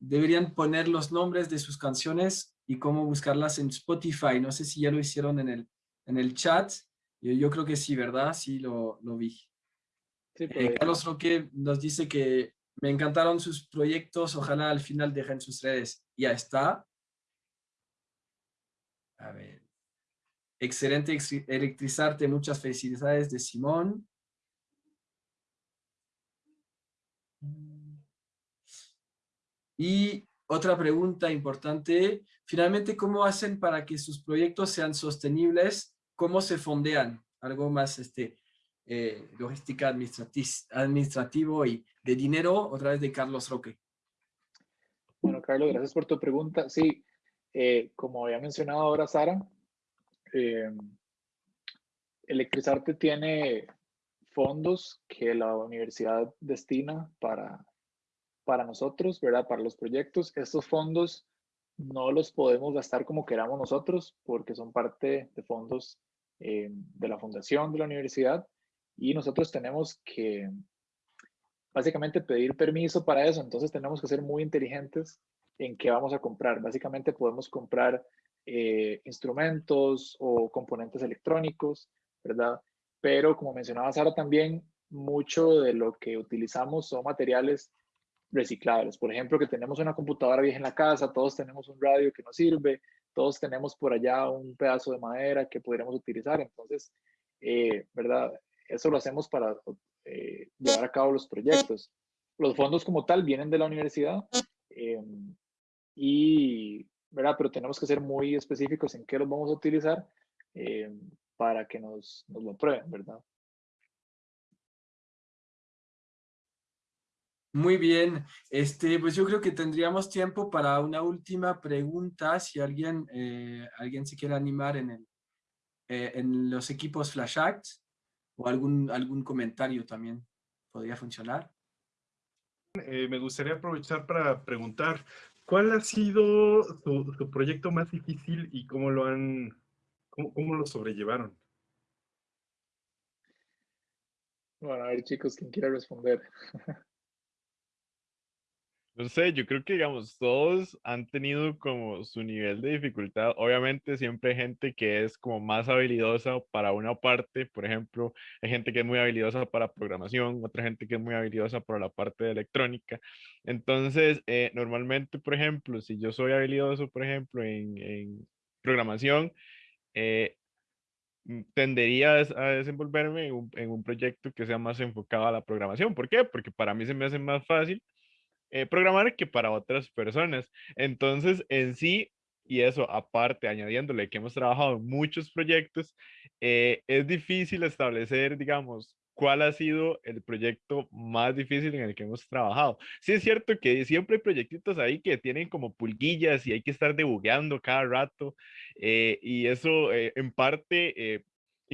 [SPEAKER 1] deberían poner los nombres de sus canciones y cómo buscarlas en Spotify. No sé si ya lo hicieron en el, en el chat. Yo, yo creo que sí, ¿verdad? Sí, lo, lo vi. Sí, eh, Carlos Roque nos dice que me encantaron sus proyectos. Ojalá al final dejen sus redes. Ya está. A ver. Excelente electrizarte. Muchas felicidades de Simón. Y otra pregunta importante, finalmente, ¿cómo hacen para que sus proyectos sean sostenibles? ¿Cómo se fondean? Algo más este, eh, logística administrati- administrativo y de dinero, otra vez de Carlos Roque.
[SPEAKER 2] Bueno, Carlos, gracias por tu pregunta. Sí, eh, como había mencionado ahora Sara, eh, Electrizarte tiene fondos que la universidad destina para, para nosotros, ¿verdad? Para los proyectos. Estos fondos no los podemos gastar como queramos nosotros porque son parte de fondos eh, de la fundación de la universidad y nosotros tenemos que básicamente pedir permiso para eso. Entonces tenemos que ser muy inteligentes en qué vamos a comprar. Básicamente podemos comprar eh, instrumentos o componentes electrónicos, ¿verdad? Pero como mencionaba Sara también, mucho de lo que utilizamos son materiales reciclables. Por ejemplo, que tenemos una computadora vieja en la casa, todos tenemos un radio que nos sirve, todos tenemos por allá un pedazo de madera que podríamos utilizar. Entonces, eh, ¿verdad? Eso lo hacemos para eh, llevar a cabo los proyectos. Los fondos como tal vienen de la universidad eh, y, ¿verdad? Pero tenemos que ser muy específicos en qué los vamos a utilizar eh, para que nos, nos lo aprueben, ¿verdad?
[SPEAKER 1] Muy bien, este, pues yo creo que tendríamos tiempo para una última pregunta, si alguien, eh, alguien se quiere animar en, el, eh, en los equipos Flash Act, o algún, algún comentario también podría funcionar.
[SPEAKER 15] Eh, me gustaría aprovechar para preguntar, ¿cuál ha sido su, su proyecto más difícil y cómo lo han, cómo, cómo lo sobrellevaron?
[SPEAKER 2] Bueno, a ver chicos, ¿quién quiere responder? (laughs)
[SPEAKER 6] No sé, yo creo que, digamos, todos han tenido como su nivel de dificultad. Obviamente siempre hay gente que es como más habilidosa para una parte, por ejemplo, hay gente que es muy habilidosa para programación, otra gente que es muy habilidosa para la parte de electrónica. Entonces, eh, normalmente, por ejemplo, si yo soy habilidoso, por ejemplo, en, en programación, eh, mm, tendería a des- a desenvolverme en un, en un proyecto que sea más enfocado a la programación. ¿Por qué? Porque para mí se me hace más fácil eh, programar que para otras personas. Entonces, en sí, y eso aparte, añadiéndole que hemos trabajado en muchos proyectos, eh, es difícil establecer, digamos, cuál ha sido el proyecto más difícil en el que hemos trabajado. Sí es cierto que siempre hay proyectitos ahí que tienen como pulguillas y hay que estar debugueando cada rato, eh, y eso en parte...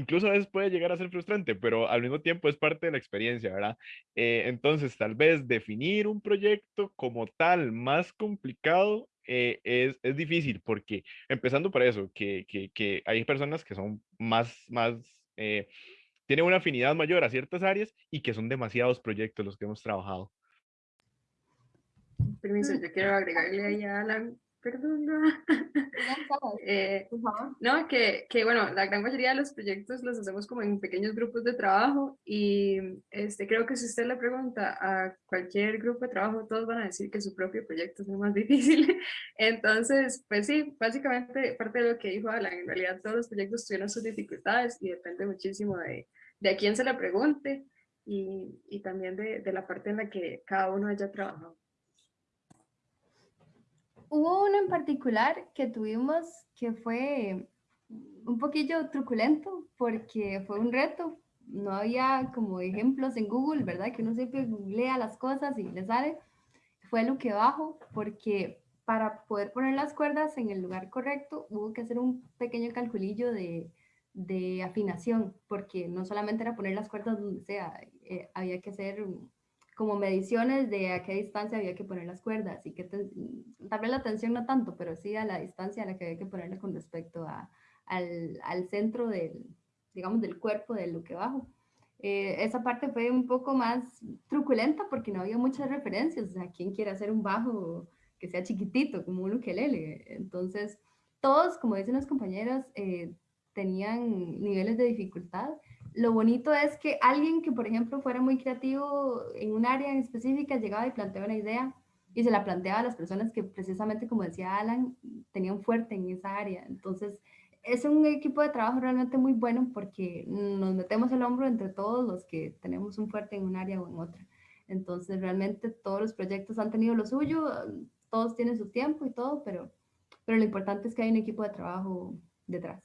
[SPEAKER 6] Incluso a veces puede llegar a ser frustrante, pero al mismo tiempo es parte de la experiencia, ¿verdad? Eh, entonces, tal vez definir un proyecto como tal más complicado eh, es, es difícil, porque empezando por eso, que, que, que hay personas que son más, más, eh, tienen una afinidad mayor a ciertas áreas y que son demasiados proyectos los que hemos trabajado.
[SPEAKER 8] Permiso, yo quiero agregarle ahí a Alan, perdón. no. (laughs) Eh, no, que, que bueno, la gran mayoría de los proyectos los hacemos como en pequeños grupos de trabajo y este, creo que si usted le pregunta a cualquier grupo de trabajo, todos van a decir que su propio proyecto es el más (laughs) difícil. Entonces, pues sí, básicamente parte de lo que dijo Alan, en realidad todos los proyectos tuvieron sus dificultades y depende muchísimo de, de a quién se le pregunte y, y también de, de la parte en la que cada uno haya trabajado.
[SPEAKER 4] Hubo uno en particular que tuvimos que fue un poquillo truculento porque fue un reto. No había como ejemplos en Google, ¿verdad? Que uno siempre googlea las cosas y le sale. Fue lo que bajo porque para poder poner las cuerdas en el lugar correcto hubo que hacer un pequeño calculillo de, de afinación porque no solamente era poner las cuerdas donde sea, eh, había que hacer como mediciones de a qué distancia había que poner las cuerdas y que ten- tal vez la tensión no tanto, pero sí a la distancia a la que había que ponerla con respecto a, al, al centro del, digamos, del cuerpo de lo que bajo. Eh, esa parte fue un poco más truculenta porque no había muchas referencias, o sea, ¿quién quiere hacer un bajo que sea chiquitito, como un ukelele? Entonces, todos, como dicen los compañeros, eh, tenían niveles de dificultad. Lo bonito es que alguien que, por ejemplo, fuera muy creativo en un área en específica, llegaba y planteaba una idea y se la planteaba a las personas que precisamente, como decía Alan, tenían fuerte en esa área. Entonces, es un equipo de trabajo realmente muy bueno porque nos metemos el hombro entre todos los que tenemos un fuerte en un área o en otra. Entonces, realmente todos los proyectos han tenido lo suyo, todos tienen su tiempo y todo, pero, pero lo importante es que hay un equipo de trabajo detrás.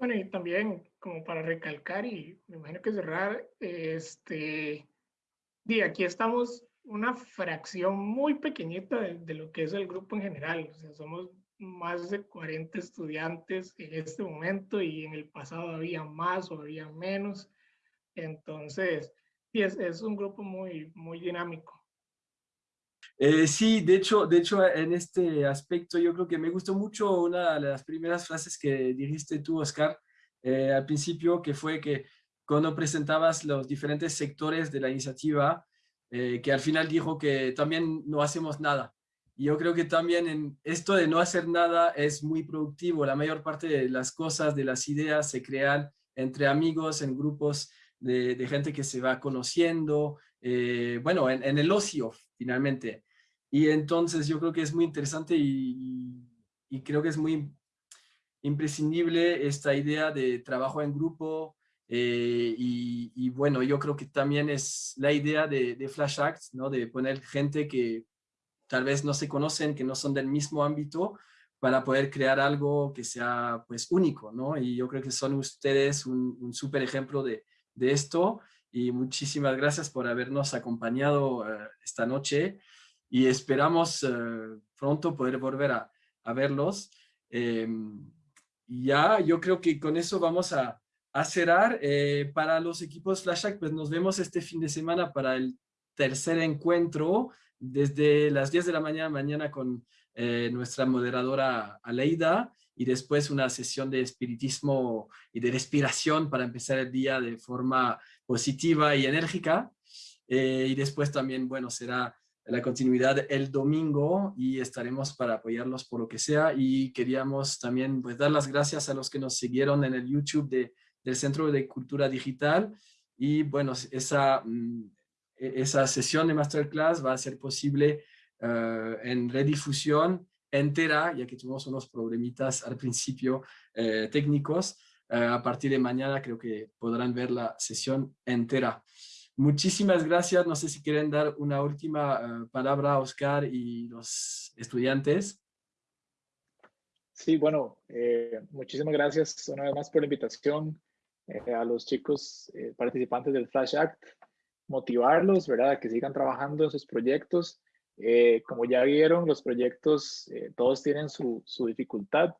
[SPEAKER 3] Bueno, y también como para recalcar y me imagino que cerrar, este, y aquí estamos una fracción muy pequeñita de, lo que es el grupo en general. O sea, somos más de 40 estudiantes en este momento y en el pasado había más o había menos. Entonces, es, es un grupo muy, muy dinámico.
[SPEAKER 1] Eh, sí, de hecho, de hecho, en este aspecto yo creo que me gustó mucho una de las primeras frases que dijiste tú, Oscar, eh, al principio, que fue que cuando presentabas los diferentes sectores de la iniciativa, eh, que al final dijo que también no hacemos nada. Y yo creo que también en esto de no hacer nada es muy productivo. La mayor parte de las cosas, de las ideas se crean entre amigos, en grupos de, de gente que se va conociendo, eh, bueno, en, en, el ocio finalmente. Y entonces yo creo que es muy interesante y, creo que es muy imprescindible esta idea de trabajo en grupo, eh, y, bueno, yo creo que también es la idea de, de, Flash Acts, ¿no? de poner gente que tal vez no se conocen, que no son del mismo ámbito, para poder crear algo que sea pues único, ¿no? Y yo creo que son ustedes un, un súper ejemplo de, de, esto y muchísimas gracias por habernos acompañado uh, esta noche y esperamos uh, pronto poder volver a, a verlos. Eh, ya, yo creo que con eso vamos a, a cerrar. Eh, para los equipos Flashback, pues nos vemos este fin de semana para el tercer encuentro desde las 10 de la mañana, mañana con eh, nuestra moderadora Aleida y después una sesión de espiritismo y de respiración para empezar el día de forma positiva y enérgica. Eh, y después también, bueno, será la continuidad el domingo y estaremos para apoyarlos por lo que sea y queríamos también pues dar las gracias a los que nos siguieron en el YouTube de del Centro de Cultura Digital y bueno, esa, mm, e, esa sesión de masterclass va a ser posible uh, en redifusión entera, ya que tuvimos unos problemitas al principio eh, técnicos. Uh, a partir de mañana creo que podrán ver la sesión entera. Muchísimas gracias. No sé si quieren dar una última uh, palabra a Oscar y los estudiantes.
[SPEAKER 2] Sí, bueno, eh, muchísimas gracias una vez más por la invitación. Eh, a los chicos eh, participantes del Flash Act, motivarlos, ¿verdad? Que sigan trabajando en sus proyectos. Eh, como ya vieron, los proyectos todos tienen su, su dificultad.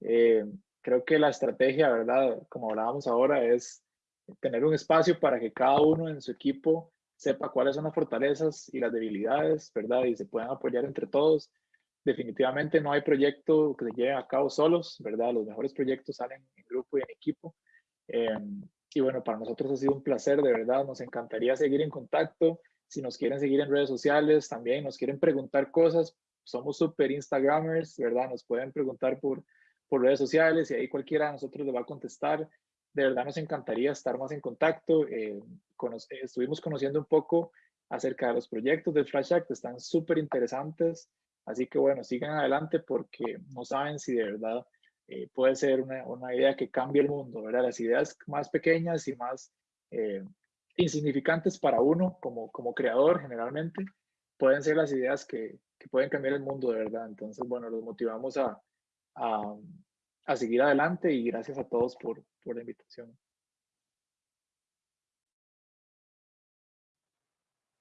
[SPEAKER 2] creo que la estrategia, ¿verdad? Como hablábamos ahora, es tener un espacio para que cada uno en su equipo sepa cuáles son las fortalezas y las debilidades, ¿verdad? Y se puedan apoyar entre todos. Definitivamente no hay proyecto que se lleve a cabo solos, ¿verdad? Los mejores proyectos salen en grupo y en equipo. Eh, y bueno, para nosotros ha sido un placer, de verdad, nos encantaría seguir en contacto. Si nos quieren seguir en redes sociales, también nos quieren preguntar cosas, somos super Instagramers, ¿verdad? Nos pueden preguntar por, por redes sociales y ahí cualquiera de nosotros le va a contestar. De verdad nos encantaría estar más en contacto. Eh, estuvimos conociendo un poco acerca de los proyectos del Flash Act, están súper interesantes. Así que bueno, sigan adelante porque no saben si de verdad eh, puede ser una, una, idea que cambie el mundo, ¿verdad? Las ideas más pequeñas y más eh, insignificantes para uno como, como creador generalmente, pueden ser las ideas que, que, pueden cambiar el mundo, de verdad. Entonces, bueno, los motivamos a, a, a seguir adelante y gracias a todos por, por la invitación.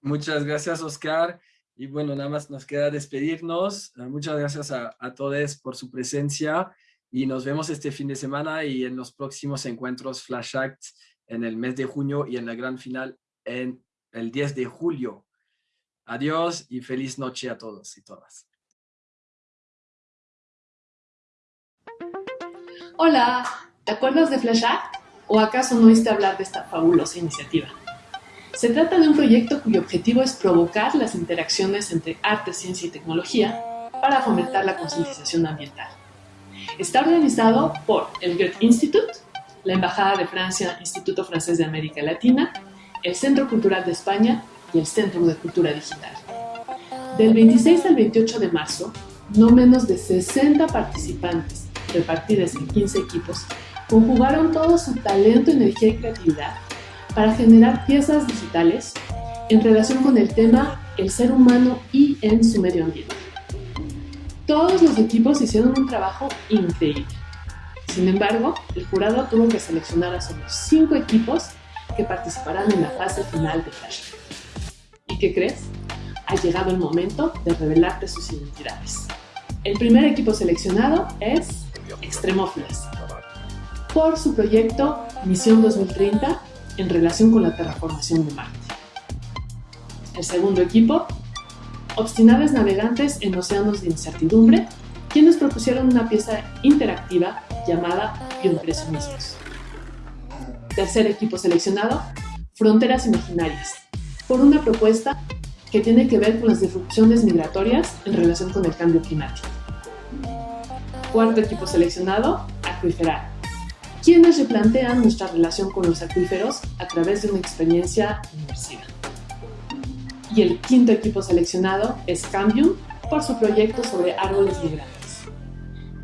[SPEAKER 1] Muchas gracias, Oscar. Y bueno, nada más nos queda despedirnos. Muchas gracias a, a todos por su presencia y nos vemos este fin de semana y en los próximos encuentros Flash Act en el mes de junio y en la gran final en el 10 de julio. Adiós y feliz noche a todos y todas.
[SPEAKER 16] Hola, ¿te acuerdas de Flash Act? ¿O acaso no oíste hablar de esta fabulosa iniciativa? Se trata de un proyecto cuyo objetivo es provocar las interacciones entre arte, ciencia y tecnología para fomentar la concientización ambiental. Está organizado por el Goethe Institut, la Embajada de Francia, Instituto Francés de América Latina, el Centro Cultural de España y el Centro de Cultura Digital. Del 26 al 28 de marzo, no menos de 60 participantes, repartidos en 15 equipos, conjugaron todo su talento, energía y creatividad para generar piezas digitales en relación con el tema el ser humano y en su medio ambiente. Todos los equipos hicieron un trabajo increíble. Sin embargo, el jurado tuvo que seleccionar a solo cinco equipos que participarán en la fase final de Flash. ¿Y qué crees? Ha llegado el momento de revelarte sus identidades. El primer equipo seleccionado es Extremófilas, por su proyecto Misión 2030 en relación con la terraformación de Marte. El segundo equipo, Obstinables Navegantes en Océanos de Incertidumbre, quienes propusieron una pieza interactiva llamada Bioimpresionismos. Tercer equipo seleccionado, Fronteras Imaginarias, por una propuesta que tiene que ver con las disrupciones migratorias en relación con el cambio climático. Cuarto equipo seleccionado, Acuiferar, quienes replantean nuestra relación con los acuíferos a través de una experiencia inmersiva. Y el quinto equipo seleccionado es Cambium, por su proyecto sobre árboles migrantes.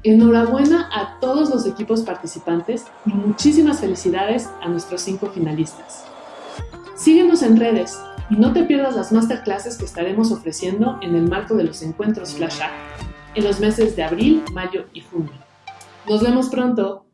[SPEAKER 16] Enhorabuena a todos los equipos participantes y muchísimas felicidades a nuestros cinco finalistas. Síguenos en redes y no te pierdas las masterclasses que estaremos ofreciendo en el marco de los encuentros Flash Act en los meses de abril, mayo y junio. Nos vemos pronto.